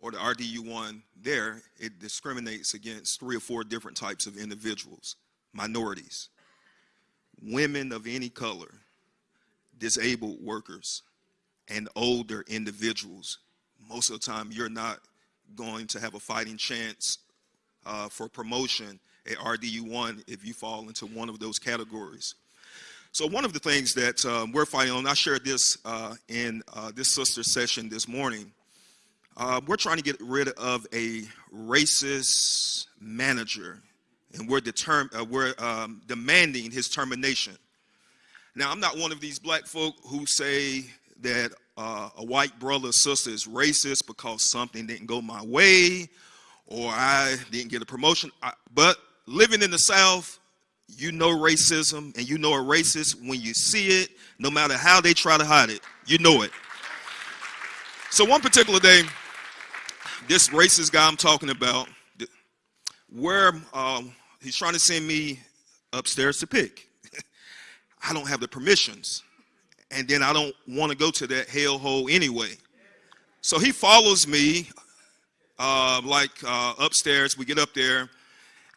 Speaker 3: or the RDU1 there, it discriminates against three or four different types of individuals, minorities, women of any color, disabled workers, and older individuals. Most of the time, you're not going to have a fighting chance uh, for promotion at RDU1 if you fall into one of those categories. So one of the things that um, we're fighting on, I shared this uh, in uh, this sister session this morning. Uh, we're trying to get rid of a racist manager, and we're, uh, we're um, demanding his termination. Now, I'm not one of these black folk who say that uh, a white brother or sister is racist because something didn't go my way or I didn't get a promotion. I, but living in the South, you know racism and you know a racist when you see it, no matter how they try to hide it. You know it. So one particular day, this racist guy I'm talking about, where um, he's trying to send me upstairs to pick. I don't have the permissions. And then I don't want to go to that hellhole anyway. So he follows me uh, like uh, upstairs. We get up there,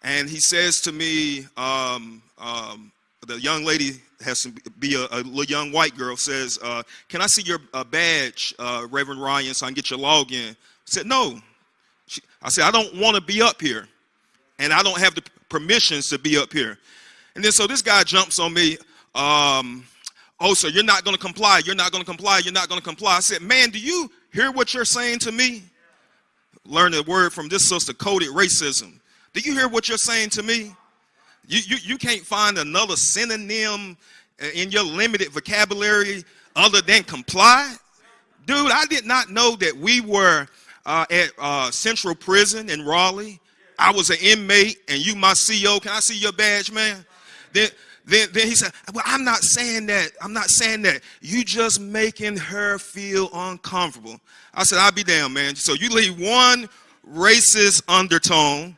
Speaker 3: and he says to me, um, um, the young lady has to be a, a little young white girl, says, uh, Can I see your uh, badge, uh, Reverend Ryan, so I can get your login? I said, No. She, I said, I don't want to be up here, and I don't have the permissions to be up here. And then so this guy jumps on me. Um, oh, so you're not going to comply. You're not going to comply. You're not going to comply. I said, Man, do you hear what you're saying to me? Learn a word from this sister, coded racism. Do you hear what you're saying to me? You, you, you can't find another synonym in your limited vocabulary other than comply? Dude, I did not know that we were uh, at uh, Central Prison in Raleigh. I was an inmate and you my CO. Can I see your badge, man? Then, then, then he said, well, I'm not saying that. I'm not saying that. You just making her feel uncomfortable. I said, I'll be damned, man. So you leave one racist undertone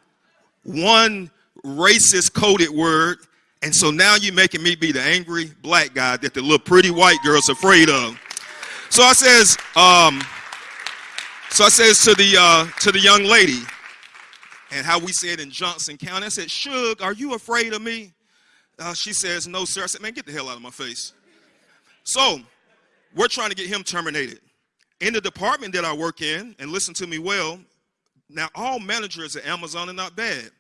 Speaker 3: one racist coded word. And so now you're making me be the angry black guy that the little pretty white girl's afraid of. So I says, um, so I says to the uh, to the young lady, and how we said in Johnston County, I said, Shug, are you afraid of me? Uh, she says, No, sir. I said, Man, get the hell out of my face. So we're trying to get him terminated. In the department that I work in, and listen to me well, now all managers at Amazon are not bad.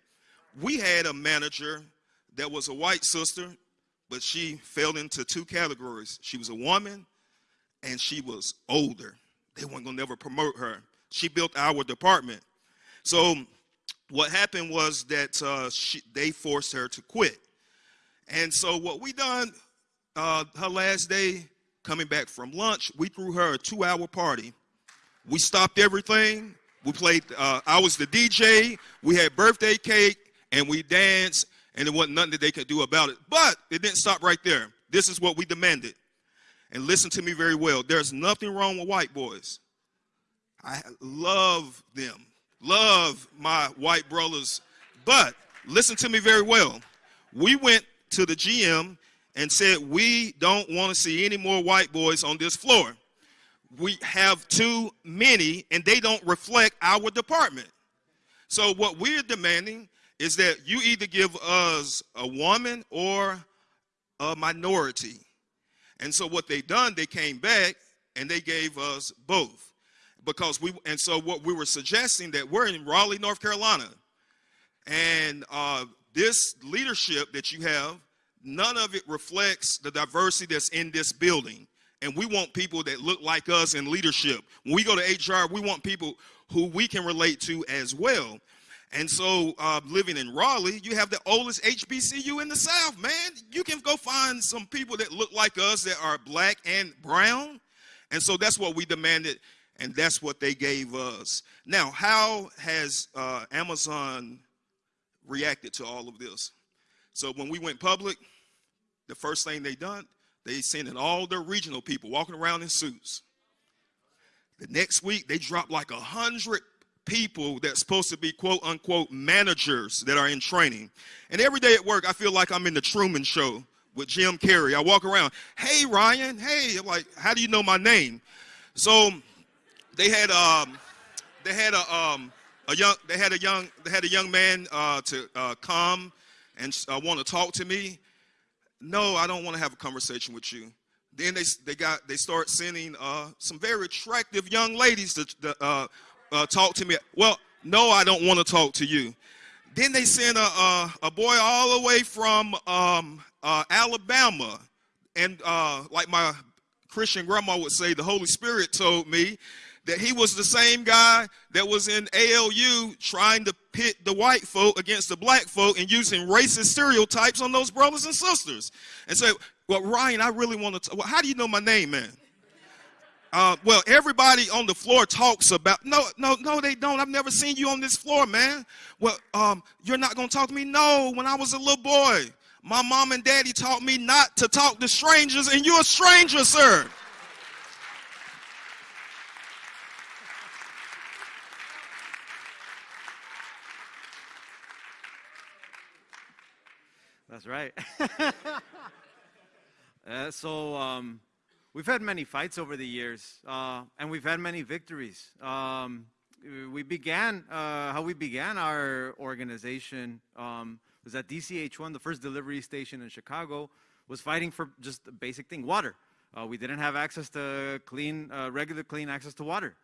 Speaker 3: we had a manager that was a white sister, but she fell into two categories. She was a woman and she was older. They weren't gonna never promote her. She built our department. So what happened was that uh, she, they forced her to quit. And so what we done, uh, her last day coming back from lunch, we threw her a two-hour party. We stopped everything. We played. Uh, I was the DJ. We had birthday cake and we danced, and there wasn't nothing that they could do about it. But it didn't stop right there. This is what we demanded. And listen to me very well. There's nothing wrong with white boys. I love them, love my white brothers. But listen to me very well. We went to the GM and said, We don't want to see any more white boys on this floor. We have too many, and they don't reflect our department. So, what we're demanding is that you either give us a woman or a minority. And so what they done, they came back and they gave us both. Because we and so what we were suggesting that we're in Raleigh, North Carolina. And uh, this leadership that you have, none of it reflects the diversity that's in this building. And we want people that look like us in leadership. When we go to HR, we want people who we can relate to as well. And so, uh, living in Raleigh, you have the oldest HBCU in the South, man. You can go find some people that look like us that are black and brown. And so that's what we demanded, and that's what they gave us. Now, how has uh, Amazon reacted to all of this? So when we went public, the first thing they done, they sending all their regional people walking around in suits. The next week, they dropped like a hundred people that's supposed to be quote unquote managers that are in training. And every day at work, I feel like I'm in the Truman Show with Jim Carrey. I walk around, hey Ryan, hey, I'm like, how do you know my name? So they had um, they had a um, a young they had a young they had a young man uh, to uh, come and uh, want to talk to me. No, I don't want to have a conversation with you. Then they they got they start sending uh, some very attractive young ladies to, to uh, uh, talk to me. Well, no, I don't want to talk to you. Then they sent a, a, a boy all the way from um, uh, Alabama. And uh, like my Christian grandma would say, the Holy Spirit told me that he was the same guy that was in ALU trying to pit the white folk against the black folk and using racist stereotypes on those brothers and sisters. And say, well, Ryan, I really want to, well, how do you know my name, man? Uh, well, everybody on the floor talks about, no, no, no, they don't. I've never seen you on this floor, man. Well, um, you're not going to talk to me? No, when I was a little boy, my mom and daddy taught me not to talk to strangers, and you're a stranger, sir.
Speaker 2: That's right. uh, so um, we've had many fights over the years, uh, and we've had many victories. Um, we began uh, how we began our organization um, was at DCH1, the first delivery station in Chicago, was fighting for just the basic thing, water. Uh, we didn't have access to clean, uh, regular clean access to water.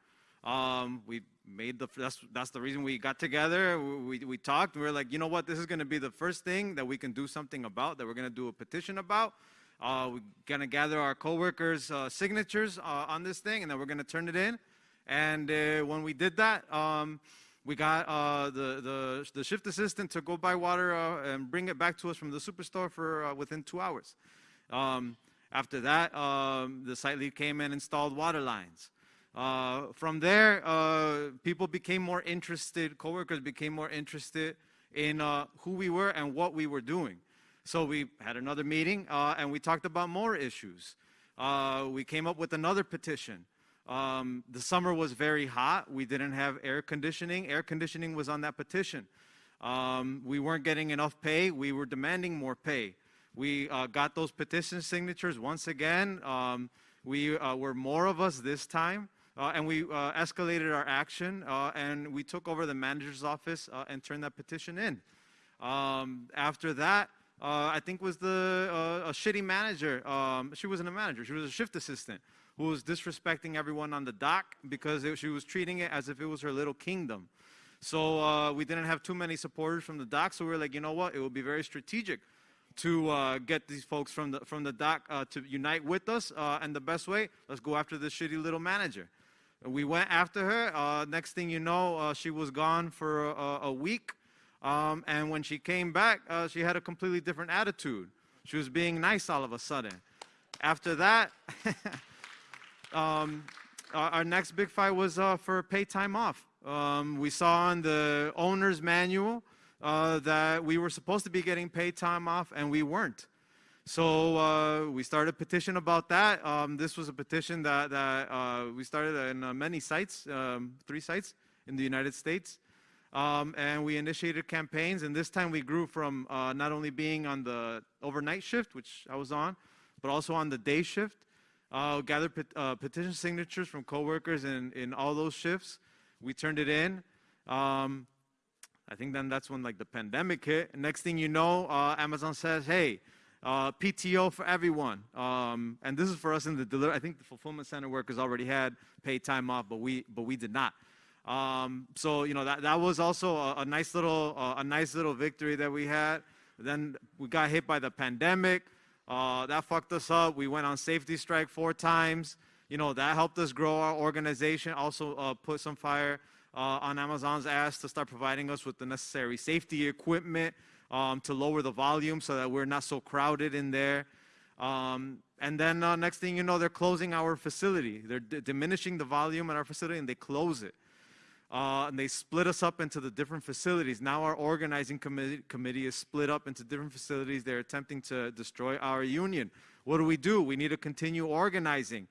Speaker 2: Um, we made the that's that's the reason we got together. We we talked. We were like, you know what? This is going to be the first thing that we can do something about. That we're going to do a petition about. Uh, we're going to gather our coworkers' uh, signatures uh, on this thing, and then we're going to turn it in. And uh, when we did that, um, we got uh, the, the the shift assistant to go buy water uh, and bring it back to us from the superstore for within two hours. Um, after that, um, the site lead came and installed water lines. Uh, from there, uh, people became more interested, coworkers became more interested in uh, who we were and what we were doing. So we had another meeting uh, and we talked about more issues. Uh, we came up with another petition. Um, the summer was very hot. We didn't have air conditioning. Air conditioning was on that petition. Um, we weren't getting enough pay. We were demanding more pay. We got those petition signatures once again. Um, we were more of us this time. Uh, and we uh, escalated our action uh, and we took over the manager's office uh, and turned that petition in. Um, after that, uh, I think was the uh, a shitty manager. Um, she wasn't a manager. She was a shift assistant who was disrespecting everyone on the dock because it, she was treating it as if it was her little kingdom. So we didn't have too many supporters from the dock. So we were like, you know what? It would be very strategic to uh, get these folks from the from the dock uh, to unite with us. Uh, and the best way, let's go after this shitty little manager. We went after her. Uh, next thing you know, uh, she was gone for a, a week. Um, and when she came back, uh, she had a completely different attitude. She was being nice all of a sudden. After that, um, our, next big fight was uh, for paid time off. Um, we saw in the owner's manual uh, that we were supposed to be getting paid time off, and we weren't. So uh, we started a petition about that. Um, this was a petition that, that uh, we started in uh, many sites, um, three sites in the United States. Um, and we initiated campaigns, and this time we grew from uh, not only being on the overnight shift, which I was on, but also on the day shift. Uh, gathered pet, uh, petition signatures from coworkers in, in all those shifts. We turned it in. Um, I think then that's when like the pandemic hit. Next thing you know, uh, Amazon says, "Hey, uh, PTO for everyone." Um, and this is for us in the delivery. I think the fulfillment center workers already had paid time off, but we but we did not. Um, so you know that that was also a, a nice little uh, a nice little victory that we had. Then we got hit by the pandemic. Uh, that fucked us up. We went on safety strike four times. You know that helped us grow our organization. Also uh, put some fire uh, on Amazon's ass to start providing us with the necessary safety equipment um, to lower the volume so that we're not so crowded in there. Um, and then uh, next thing you know, they're closing our facility. They're diminishing the volume in our facility and they close it. Uh, and they split us up into the different facilities. Now our organizing committee, committee is split up into different facilities. They're attempting to destroy our union. What do we do? We need to continue organizing.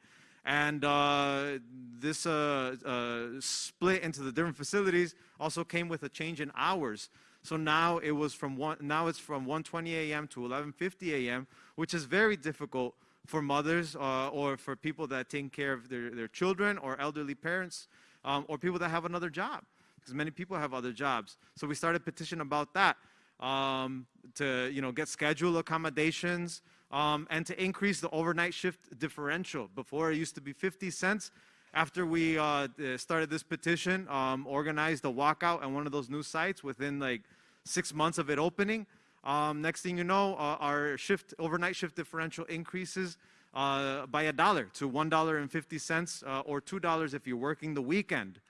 Speaker 2: And uh, this uh, uh, split into the different facilities also came with a change in hours. So now it was from one, now it's from 1:20 a.m. to 11:50 a.m., which is very difficult for mothers uh, or for people that take care of their, their children or elderly parents um, or people that have another job, because many people have other jobs. So we started petition about that um, to you know get schedule accommodations um, and to increase the overnight shift differential. Before it used to be 50 cents. After we uh, started this petition, um, organized a walkout at one of those new sites within like six months of it opening. Um, next thing you know, uh, our shift overnight shift differential increases uh, by a dollar to $1.50 uh, or $2 if you're working the weekend.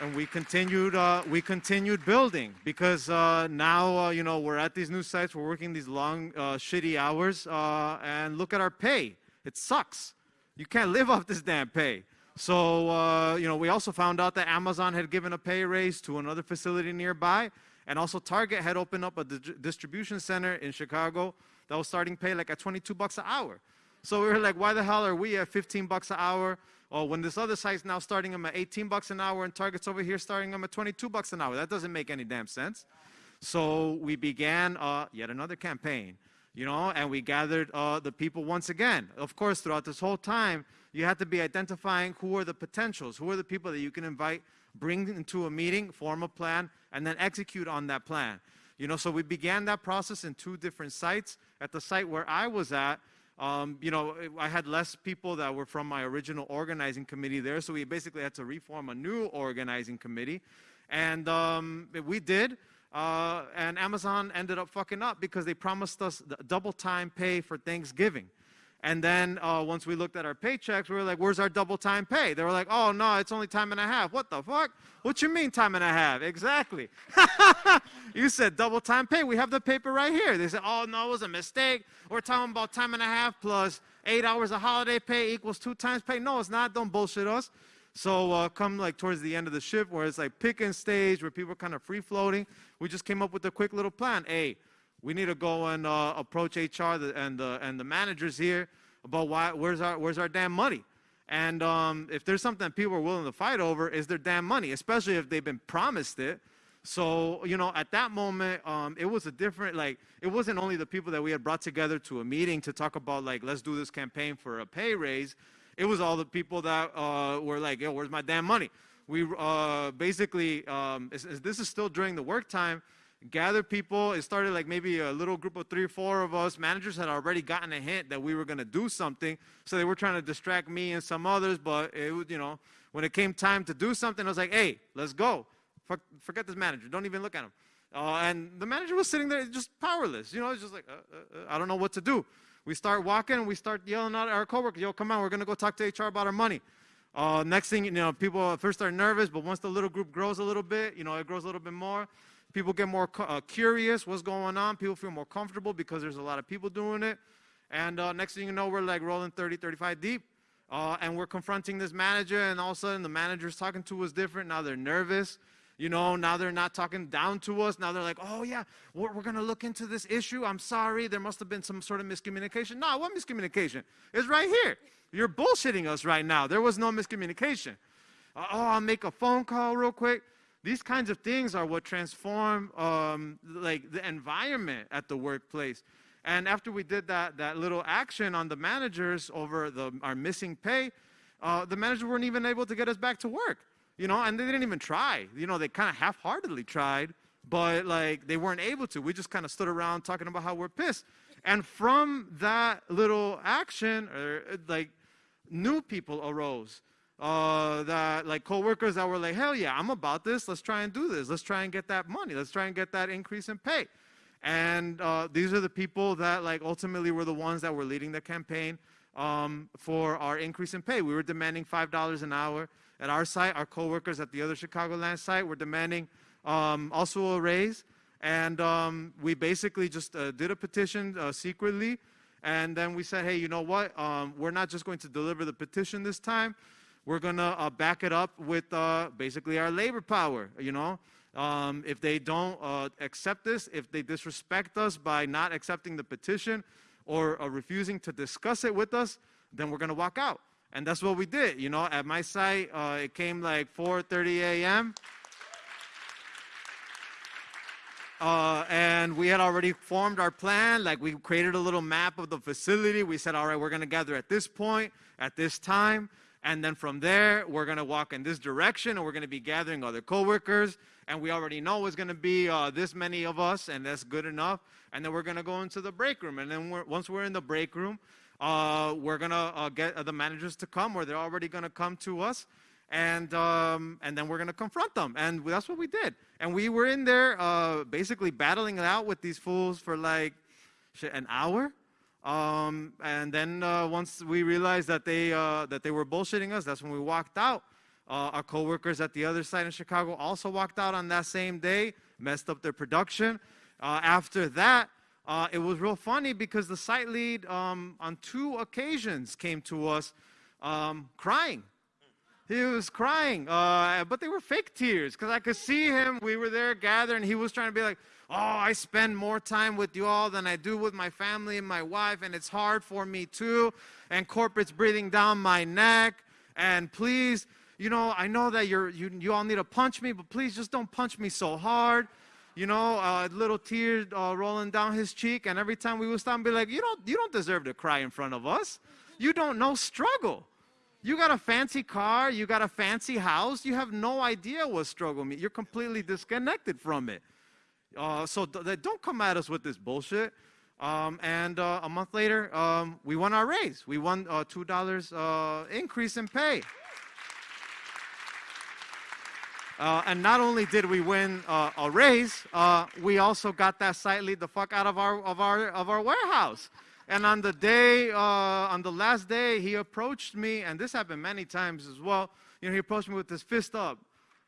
Speaker 2: And we continued, uh, we continued building because uh, now, uh, you know, we're at these new sites, we're working these long, uh, shitty hours, and look at our pay. It sucks. You can't live off this damn pay. So, you know, we also found out that Amazon had given a pay raise to another facility nearby, and also Target had opened up a di distribution center in Chicago that was starting pay like at 22 bucks an hour. So we were like, why the hell are we at 15 bucks an hour? Or when this other site's now starting them at 18 bucks an hour and Target's over here starting them at 22 bucks an hour. That doesn't make any damn sense. So we began uh, yet another campaign, you know, and we gathered uh, the people once again. Of course, throughout this whole time, you have to be identifying who are the potentials, who are the people that you can invite, bring into a meeting, form a plan, and then execute on that plan. You know, so we began that process in two different sites. At the site where I was at, um, you know, I had less people that were from my original organizing committee there, so we basically had to reform a new organizing committee. And um, we did. Uh, and Amazon ended up fucking up because they promised us double time pay for Thanksgiving. And then uh, once we looked at our paychecks, we were like, where's our double time pay? They were like, oh, no, it's only time and a half. What the fuck? What you mean time and a half? Exactly. you said double time pay. We have the paper right here. They said, oh, no, it was a mistake. We're talking about time and a half plus eight hours of holiday pay equals two times pay. No, it's not. Don't bullshit us. So uh, come like towards the end of the shift where it's like picking stage, where people are kind of free floating, we just came up with a quick little plan. Hey, we need to go and uh, approach HR and, the, and the managers here about why, where's, our, where's our damn money. And um, if there's something that people are willing to fight over, is their damn money, especially if they've been promised it. So, you know, at that moment, um, it was a different, like, it wasn't only the people that we had brought together to a meeting to talk about, like, let's do this campaign for a pay raise. It was all the people that uh, were like, yo, where's my damn money? We uh, basically, um, this is still during the work time, gathered people. It started like maybe a little group of three or four of us. Managers had already gotten a hint that we were going to do something, so they were trying to distract me and some others. But it was, you know, When it came time to do something, I was like, hey, let's go. Fuck, forget this manager. Don't even look at him. Uh, and the manager was sitting there just powerless. You know, it's just like, uh, uh, uh, I don't know what to do. We start walking and we start yelling out at our coworkers, yo, come on, we're going to go talk to HR about our money. Uh, next thing, you know, people at first are nervous, but once the little group grows a little bit, you know, it grows a little bit more. People get more uh, curious what's going on. People feel more comfortable because there's a lot of people doing it. And uh, next thing you know, we're like rolling 30, 35 deep. Uh, and we're confronting this manager, and all of a sudden the manager's talking to us different. Now they're nervous. You know, now they're not talking down to us. Now they're like, oh, yeah, we're, we're going to look into this issue. I'm sorry. There must have been some sort of miscommunication. No, what miscommunication? It's right here. You're bullshitting us right now. There was no miscommunication. Uh, oh, I'll make a phone call real quick. These kinds of things are what transform um, like the environment at the workplace. And after we did that, that little action on the managers over the, our missing pay, uh, the managers weren't even able to get us back to work you know, and they didn't even try. You know, they kind of half-heartedly tried, but like they weren't able to. We just kind of stood around talking about how we're pissed. And from that little action, or uh, like new people arose. Uh, that like coworkers that were like, hell yeah, I'm about this. Let's try and do this. Let's try and get that money. Let's try and get that increase in pay. And uh, these are the people that like ultimately were the ones that were leading the campaign um, for our increase in pay. We were demanding $5 an hour at our site. Our coworkers at the other Chicagoland site were demanding um, also a raise. And um, we basically just uh, did a petition uh, secretly. And then we said, hey, you know what? Um, we're not just going to deliver the petition this time. We're going to uh, back it up with uh, basically our labor power, you know? Um, if they don't uh, accept this, if they disrespect us by not accepting the petition or uh, refusing to discuss it with us, then we're going to walk out. And that's what we did. You know, at my site, uh, it came like 4.30 a.m. Uh, and we had already formed our plan. Like we created a little map of the facility. We said, all right, we're going to gather at this point, at this time. And then from there, we're going to walk in this direction and we're going to be gathering other coworkers. And we already know it's going to be uh, this many of us, and that's good enough. And then we're going to go into the break room. And then we're, once we're in the break room, uh, we're going to uh, get the managers to come, or they're already going to come to us, and, um, and then we're going to confront them. And that's what we did. And we were in there uh, basically battling it out with these fools for like an hour. Um, and then uh, once we realized that they, uh, that they were bullshitting us, that's when we walked out. Uh, our coworkers at the other side in Chicago also walked out on that same day, messed up their production. after that, uh, it was real funny because the site lead um, on two occasions came to us um, crying. He was crying, uh, but they were fake tears because I could see him. We were there gathering. He was trying to be like, Oh, I spend more time with you all than I do with my family and my wife, and it's hard for me too. And corporate's breathing down my neck. And please, you know, I know that you're, you, you all need to punch me, but please just don't punch me so hard you know, uh, little tears uh, rolling down his cheek. And every time we would stop and be like, you don't, you don't deserve to cry in front of us. You don't know struggle. You got a fancy car, you got a fancy house, you have no idea what struggle means. You're completely disconnected from it. Uh, so th- don't come at us with this bullshit. Um, and uh, a month later, um, we won our raise. We won uh, $2 uh, increase in pay. Uh, and not only did we win uh, a raise, uh, we also got that site lead the fuck out of our of our of our warehouse. And on the day, uh, on the last day, he approached me, and this happened many times as well. You know, he approached me with his fist up,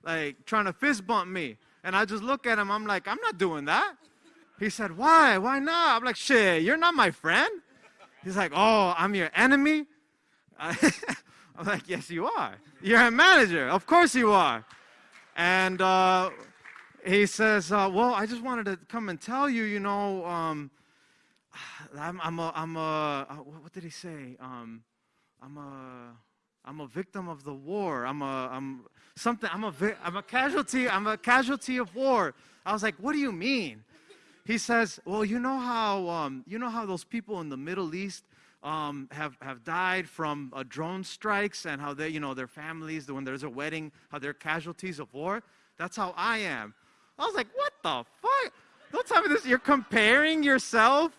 Speaker 2: like trying to fist bump me. And I just look at him. I'm like, I'm not doing that. He said, Why? Why not? I'm like, Shit, you're not my friend. He's like, Oh, I'm your enemy. I'm like, Yes, you are. You're a manager. Of course you are. And uh, he says, uh, Well, I just wanted to come and tell you, you know, um, I'm, I'm, a, I'm a, uh, what did he say? Um, I'm a, I'm a victim of the war. I'm a, I'm something, I'm a, I'm a casualty, I'm a casualty of war. I was like, What do you mean? He says, Well, you know how, um, you know how those people in the Middle East, um, have, have died from uh, drone strikes and how they, you know, their families, when there's a wedding, how they're casualties of war. That's how I am. I was like, what the fuck? Don't tell me this. You're comparing yourself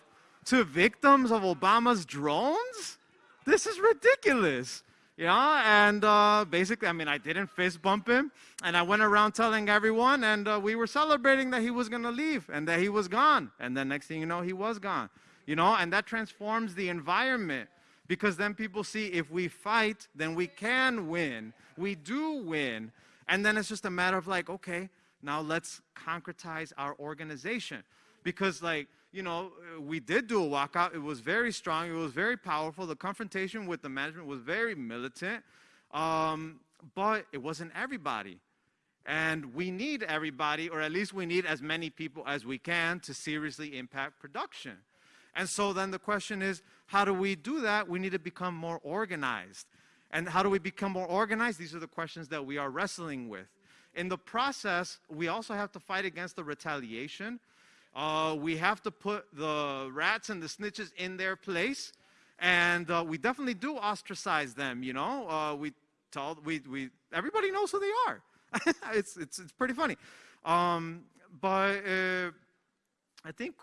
Speaker 2: to victims of Obama's drones? This is ridiculous. know, and uh, basically, I mean, I didn't fist bump him, and I went around telling everyone, and uh, we were celebrating that he was gonna leave and that he was gone, and then next thing you know, he was gone, you know, and that transforms the environment because then people see if we fight, then we can win, we do win, and then it's just a matter of like, okay, now let's concretize our organization, because like you know, we did do a walkout. It was very strong. It was very powerful. The confrontation with the management was very militant, um, but it wasn't everybody. And we need everybody, or at least we need as many people as we can to seriously impact production. And so then the question is, how do we do that? We need to become more organized. And how do we become more organized? These are the questions that we are wrestling with. In the process, we also have to fight against the retaliation uh, we have to put the rats and the snitches in their place. And uh, we definitely do ostracize them, you know. Uh, we tell, we, we, everybody knows who they are. it's, it's, it's pretty funny. Um, but uh, I think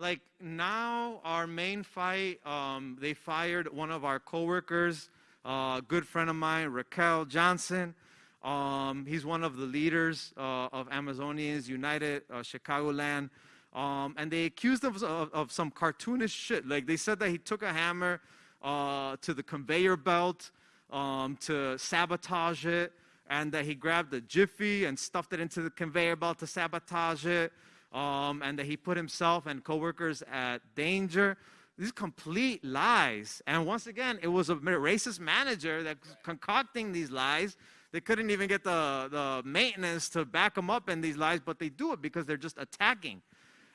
Speaker 2: like now our main fight, um, they fired one of our coworkers, uh, a good friend of mine, Raquel Johnson. Um, he's one of the leaders uh, of Amazonians United, uh, Chicagoland. Um, and they accused him of, of, of, some cartoonish shit. Like they said that he took a hammer uh, to the conveyor belt um, to sabotage it, and that he grabbed a jiffy and stuffed it into the conveyor belt to sabotage it, um, and that he put himself and coworkers at danger. These complete lies. And once again, it was a racist manager that concocting these lies. They couldn't even get the, the maintenance to back them up in these lies, but they do it because they're just attacking.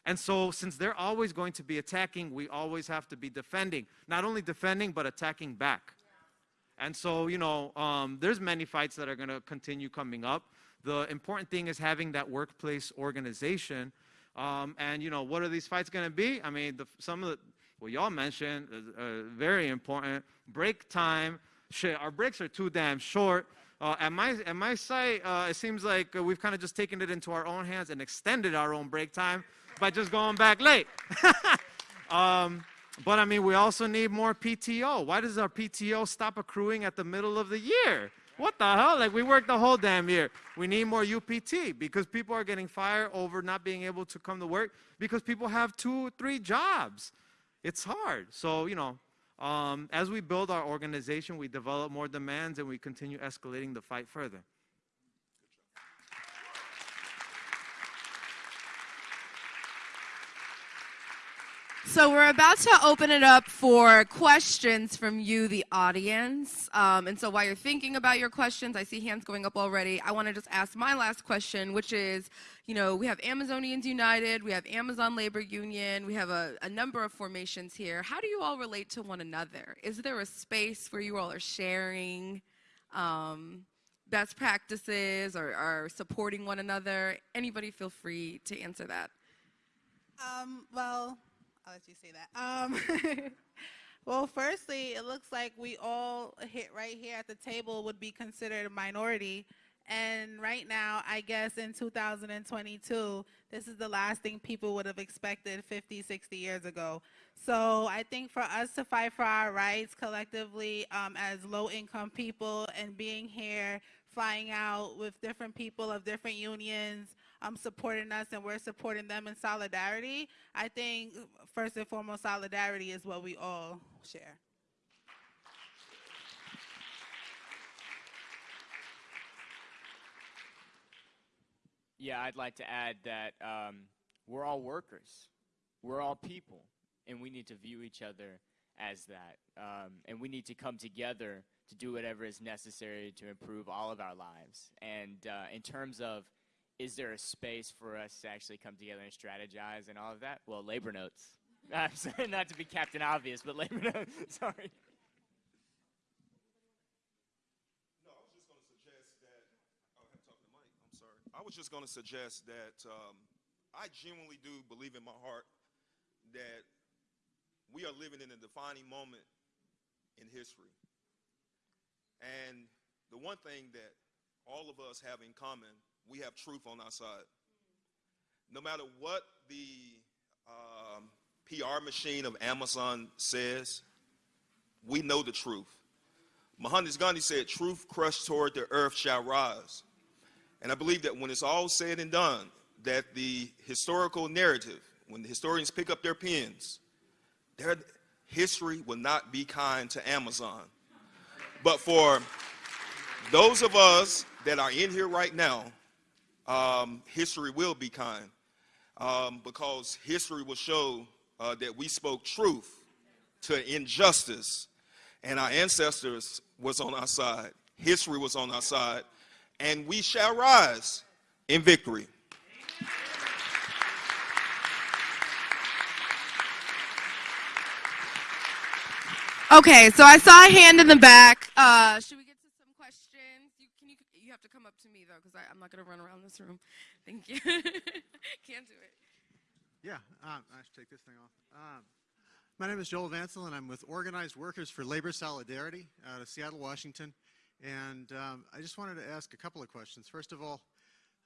Speaker 2: And so, since they're always going to be attacking, we always have to be defending. Not only defending, but attacking back. And so, you know, um, there's many fights that are going to continue coming up. The important thing is having that workplace organization. Um, and, you know, what are these fights going to be? I mean, the, some of the, well, y'all mentioned, uh, very important, break time. Shit, our breaks are too damn short. Uh, at, my, at my site, uh, it seems like we've kind of just taken it into our own hands and extended our own break time by just going back late. um, but I mean, we also need more PTO. Why does our PTO stop accruing at the middle of the year? What the hell? Like, we work the whole damn year. We need more UPT because people are getting fired over not being able to come to work because people have two, three jobs. It's hard. So, you know, um, as we build our organization, we develop more demands and we continue escalating the fight further.
Speaker 1: So we're about to open it up for questions from you, the audience. Um, and so while you're thinking about your questions, I see hands going up already. I want to just ask my last question, which is, you know, we have Amazonians United, we have Amazon Labor Union, we have a, a number of formations here. How do you all relate to one another? Is there a space where you all are sharing um, best practices or, or supporting one another? Anybody feel free to answer that.
Speaker 4: Um, well, I'll let you say that. Um, well, firstly, it looks like we all hit right here at the table would be considered a minority. And right now, I guess in 2022, this is the last thing people would have expected 50, 60 years ago. So I think for us to fight for our rights collectively um, as low income people and being here, flying out with different people of different unions, um, supporting us and we're supporting them in solidarity, I think first and foremost, solidarity is what we all share.
Speaker 5: Yeah, I'd like to add that um, we're all workers, we're all people, and we need to view each other as that. Um, and we need to come together to do whatever is necessary to improve all of our lives. And uh, in terms of is there a space for us to actually come together and strategize and all of that? Well, labor notes. I'm sorry, not to be Captain Obvious, but labor notes. Sorry.
Speaker 3: No, I was just going to suggest that. Oh, sorry. I was just going to suggest that um, I genuinely do believe in my heart that we are living in a defining moment in history. And the one thing that all of us have in common we have truth on our side. No matter what the um, PR machine of Amazon says, we know the truth. Mahatma Gandhi said, truth crushed toward the earth shall rise. And I believe that when it's all said and done, that the historical narrative, when the historians pick up their pens, their history will not be kind to Amazon. But for those of us that are in here right now, um, history will be kind um, because history will show uh, that we spoke truth to injustice and our ancestors was on our side. History was on our side and we shall rise in victory.
Speaker 1: Okay, so I saw a hand in the back. Uh, should we get to some questions? You, can you, you have to come up to me though, because I'm not going to run around this room. Thank you. Can't do it.
Speaker 6: Yeah, um, I should take this thing off. Um, my name is Joel Vansel, and I'm with Organized Workers for Labor Solidarity out of Seattle, Washington. And um, I just wanted to ask a couple of questions. First of all,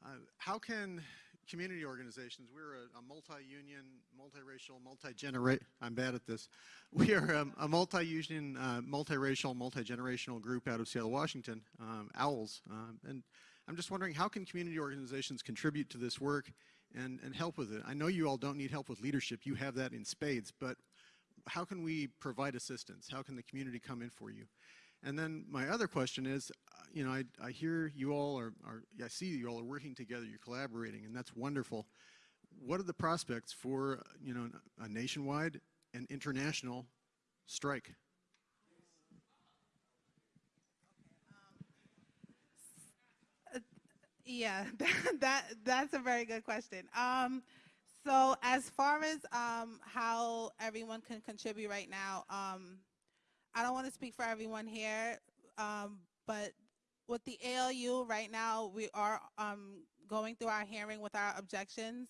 Speaker 6: uh, how can community organizations, we're a, a multi-union, multiracial, multi-generate, I'm bad at this. We are um, a multi-union, uh, multiracial, multi-generational group out of Seattle, Washington, um, OWLS. Um, and I'm just wondering, how can community organizations contribute to this work and, and help with it? I know you all don't need help with leadership, you have that in spades, but how can we provide assistance? How can the community come in for you? And then my other question is, uh, you know, I, I hear you all are, are, I see you all are working together, you're collaborating, and that's wonderful. What are the prospects for, you know, a nationwide and international strike?
Speaker 4: Yeah, that, that that's a very good question. Um, so as far as um, how everyone can contribute right now, um, I don't want to speak for everyone here, um, but with the ALU right now, we are um, going through our hearing with our objections.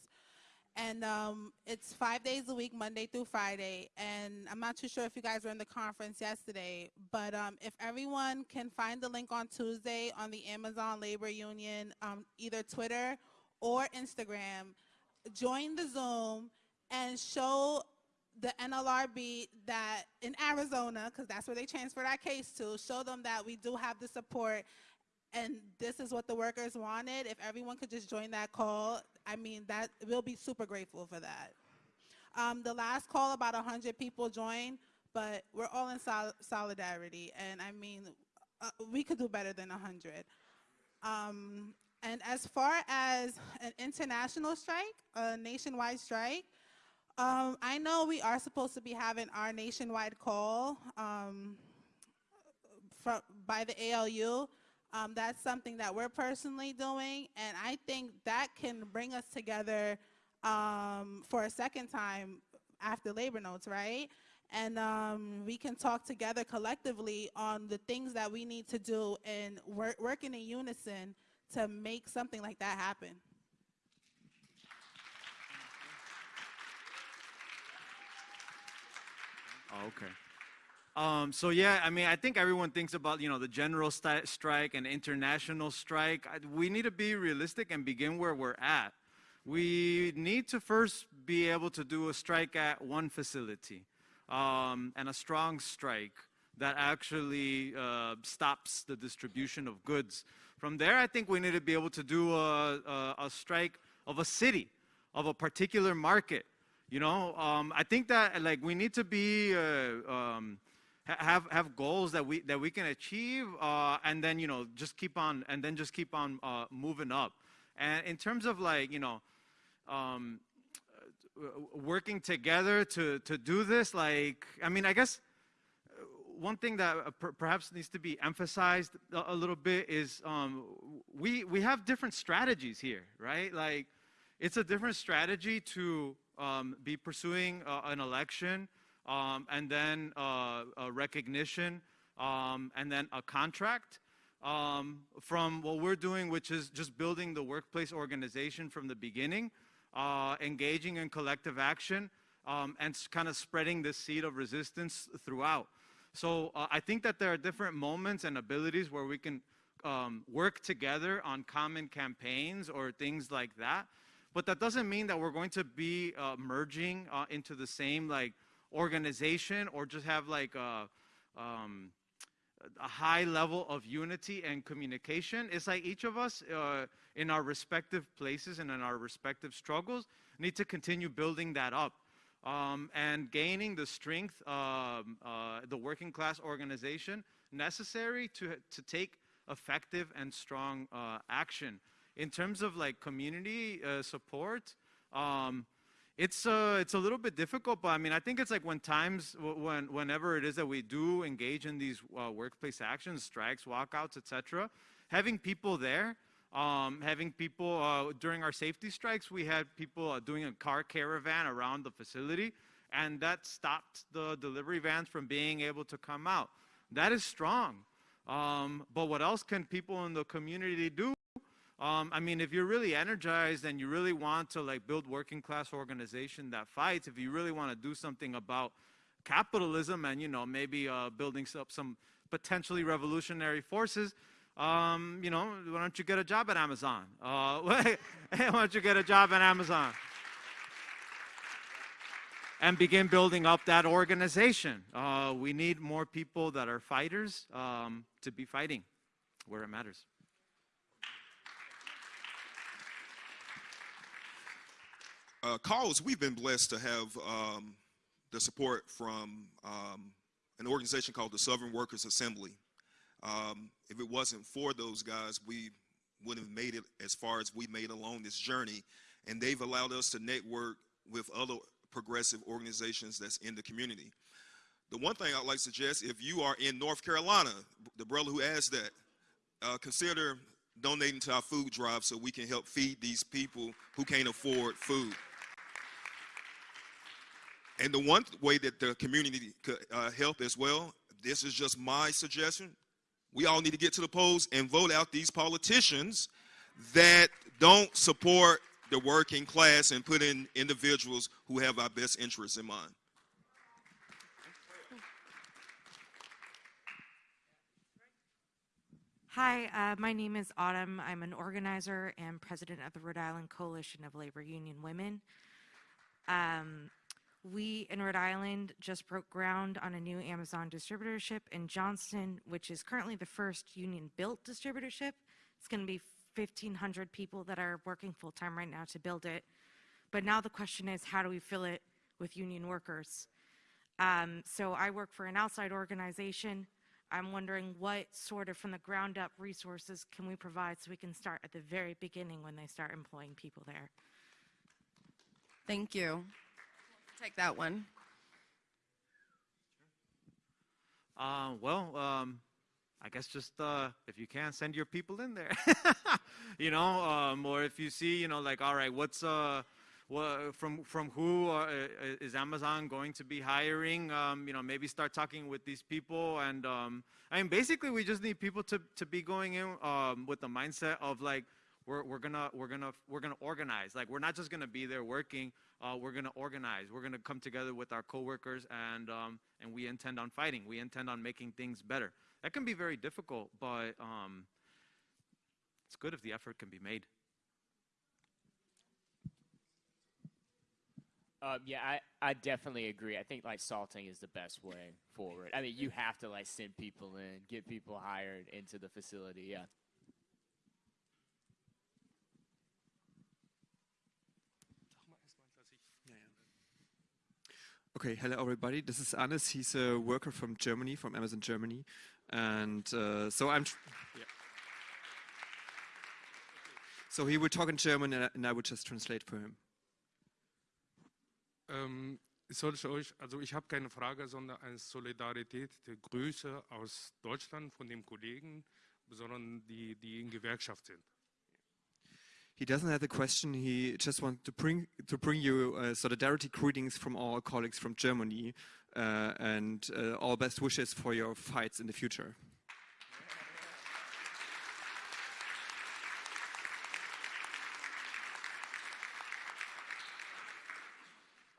Speaker 4: And um, it's five days a week, Monday through Friday. And I'm not too sure if you guys were in the conference yesterday, but um, if everyone can find the link on Tuesday on the Amazon Labor Union, um, either Twitter or Instagram, join the Zoom and show the NLRB that in Arizona, because that's where they transferred our case to, show them that we do have the support and this is what the workers wanted. If everyone could just join that call, I mean, that we'll be super grateful for that. Um, the last call, about 100 people joined, but we're all in sol solidarity. And I mean, uh, we could do better than 100. Um, and as far as an international strike, a nationwide strike, um, I know we are supposed to be having our nationwide call um, from, by the ALU. Um, that's something that we're personally doing, and I think that can bring us together um, for a second time after labor notes, right? And um, we can talk together collectively on the things that we need to do and work, working in unison to make something like that happen.
Speaker 2: Oh, okay. Um, so yeah, I mean, I think everyone thinks about you know the general sti- strike and international strike. I, we need to be realistic and begin where we're at. We need to first be able to do a strike at one facility, um, and a strong strike that actually uh, stops the distribution of goods. From there, I think we need to be able to do a, a, a strike of a city, of a particular market. You know, um, I think that like we need to be uh, um, have have goals that we that we can achieve, uh, and then you know just keep on and then just keep on uh, moving up. And in terms of like you know. Um, working together to to do this like i mean i guess one thing that uh, per perhaps needs to be emphasized a, a little bit is um, we we have different strategies here, right? Like, it's a different strategy to um, be pursuing uh, an election um, and then uh, a recognition um, and then a contract um, from what we're doing, which is just building the workplace organization from the beginning, uh, engaging in collective action, um, and kind of spreading the seed of resistance throughout. So uh, I think that there are different moments and abilities where we can um, work together on common campaigns or things like that. But that doesn't mean that we're going to be uh, merging uh, into the same like organization or just have like a, um, a high level of unity and communication. It's like each of us uh, in our respective places and in our respective struggles need to continue building that up um, and gaining the strength, um, uh, the working class organization necessary to, to take effective and strong uh, action. In terms of like community uh, support, um, it's uh, it's a little bit difficult, but I mean, I think it's like when times, when whenever it is that we do engage in these uh, workplace actions, strikes, walkouts, etc., having people there, um, having people uh, during our safety strikes, we had people uh, doing a car caravan around the facility, and that stopped the delivery vans from being able to come out. That is strong. Um, but what else can people in the community do? Um, I mean, if you're really energized and you really want to like build working class organization that fights, if you really want to do something about capitalism and, you know, maybe uh, building up some potentially revolutionary forces, um, you know, why don't you get a job at Amazon? Uh, why don't you get a job at Amazon? and begin building up that organization. Uh, we need more people that are fighters um, to be fighting where it matters.
Speaker 3: Uh, Carlos, we've been blessed to have um, the support from um, an organization called the Southern Workers Assembly. Um, if it wasn't for those guys, we wouldn't have made it as far as we made along this journey. And they've allowed us to network with other progressive organizations that's in the community. The one thing I'd like to suggest, if you are in North Carolina, the brother who asked that, uh, consider donating to our food drive so we can help feed these people who can't afford food. And the one way that the community could uh, help as well, this is just my suggestion. We all need to get to the polls and vote out these politicians that don't support the working class and put in individuals who have our best interests in mind.
Speaker 7: Hi, uh, my name is Autumn. I'm an organizer and president of the Rhode Island Coalition of Labor Union Women. Um, we in Rhode Island just broke ground on a new Amazon distributorship in Johnston, which is currently the first union built distributorship. It's going to be 1,500 people that are working full time right now to build it. But now the question is, how do we fill it with union workers? Um, so I work for an outside organization. I'm wondering what sort of from the ground up resources can we provide so we can start at the very beginning when they start employing people there.
Speaker 1: Thank you. Take that one.
Speaker 2: Uh, well, um, I guess just uh, if you can, send your people in there. you know, um, or if you see, you know, like, all right, what's uh, what, from from who uh, is Amazon going to be hiring? Um, you know, maybe start talking with these people, and um, I mean, basically, we just need people to to be going in um, with the mindset of like, we're we're gonna we're gonna we're gonna organize. Like, we're not just gonna be there working. Uh, we're gonna organize. We're gonna come together with our coworkers, and um, and we intend on fighting. We intend on making things better. That can be very difficult, but um, it's good if the effort can be made.
Speaker 5: Um, yeah, I, I definitely agree. I think like salting is the best way forward. I mean, you have to like send people in, get people hired into the facility. Yeah.
Speaker 8: Okay, hello everybody. This is Anis. He's a worker from Germany, from Amazon Germany, and uh, so I'm. Yeah. So he will talk in German, and I, and I will just translate for him.
Speaker 9: Ähm, soll ich euch, also ich habe keine Frage, sondern eine Solidarität, die Grüße aus Deutschland von den Kollegen, sondern die, die in Gewerkschaft sind.
Speaker 8: He doesn't have a question. He just wants to bring to bring you uh, solidarity greetings from all colleagues from Germany uh, and uh, all best wishes for your fights in the future.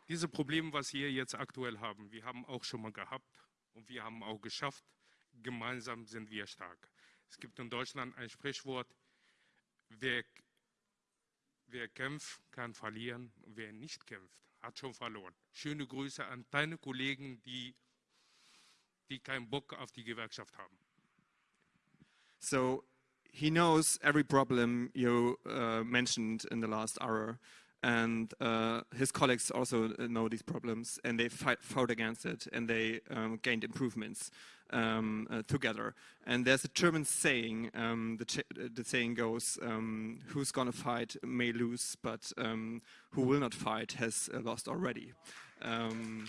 Speaker 9: Diese Probleme, was wir jetzt aktuell haben, wir haben auch schon mal gehabt und wir haben auch geschafft. Gemeinsam sind wir stark. Es gibt in Deutschland ein Sprichwort, wer Wer kämpft, kann verlieren. Wer nicht kämpft, hat schon verloren. Schöne Grüße an deine Kollegen, die, die keinen Bock auf die Gewerkschaft haben.
Speaker 8: So he knows every problem you uh, mentioned in the last hour, and uh, his colleagues also know these problems, and they fight, fought against it, and they um, gained improvements um, uh, together. And there's a German saying, um, the, the, saying goes, um, who's gonna fight may lose, but um, who will not fight has uh, lost already. Um,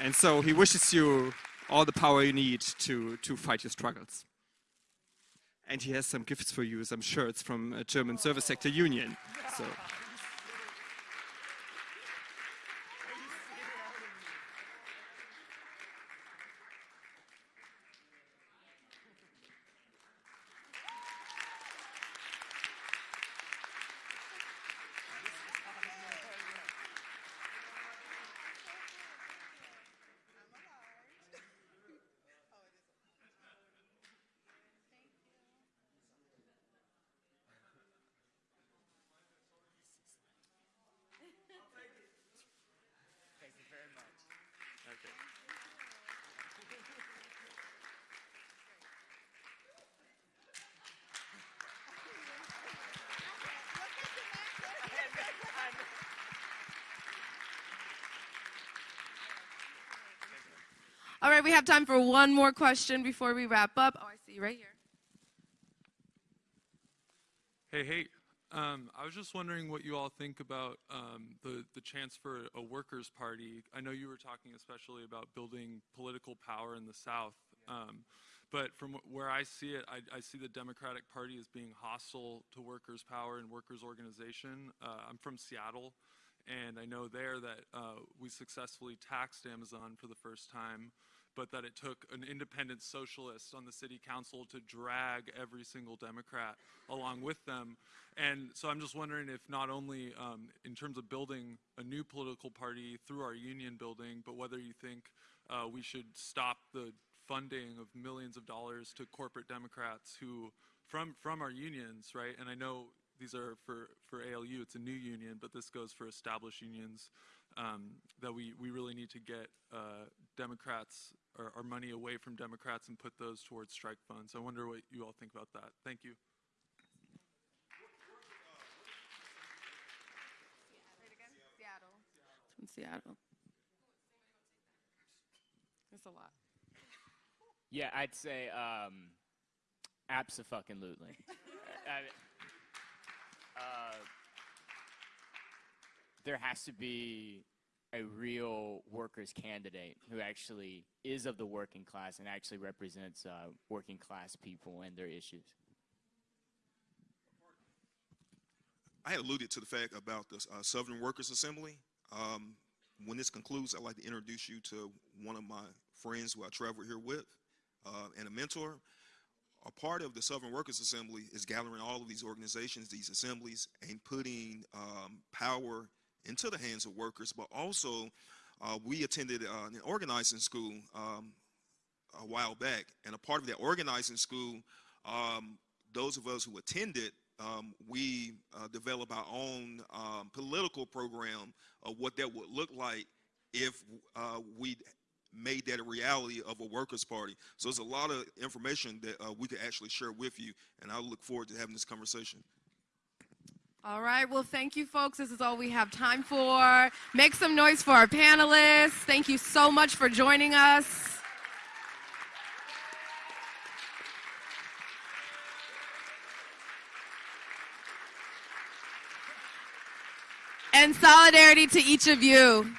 Speaker 8: and so he wishes you all the power you need to, to fight your struggles. And he has some gifts for you, some shirts from a German Service Sector Union. So.
Speaker 1: Have time for one more question before we wrap up. Oh, I see you right here.
Speaker 10: Hey, hey. Um, I was just wondering what you all think about um, the, the chance for a workers' party. I know you were talking especially about building political power in the South. Um, but from where I see it, I, I, see the Democratic Party as being hostile to workers' power and workers' organization. Uh, I'm from Seattle, and I know there that uh, we successfully taxed Amazon for the first time but that it took an independent socialist on the city council to drag every single Democrat along with them. And so I'm just wondering if not only um, in terms of building a new political party through our union building, but whether you think uh, we should stop the funding of millions of dollars to corporate Democrats who, from, from our unions, right? And I know these are for, for ALU, it's a new union, but this goes for established unions, um, that we, we really need to get uh, Democrats, or our money away from Democrats and put those towards strike funds. I wonder what you all think about that. Thank you.
Speaker 1: Seattle. From Seattle. It's a lot.
Speaker 5: Yeah, I'd say um, abso-fucking-lutely. uh, there has to be a real workers candidate who actually is of the working class and actually represents uh, working class people and their issues.
Speaker 3: I had alluded to the fact about the uh, Southern Workers Assembly. Um, when this concludes, I'd like to introduce you to one of my friends who I travel here with uh, and a mentor. A part of the Southern Workers Assembly is gathering all of these organizations, these assemblies, and putting um, power into the hands of workers, but also uh, we attended uh, an organizing school um, a while back, and a part of that organizing school, um, those of us who attended, um, we uh, developed our own um, political program of what that would look like if uh, we made that a reality of a workers' party. So there's a lot of information that uh, we could actually share with you, and I look forward to having this conversation.
Speaker 1: All right, well, thank you, folks. This is all we have time for. Make some noise for our panelists. Thank you so much for joining us. And solidarity to each of you.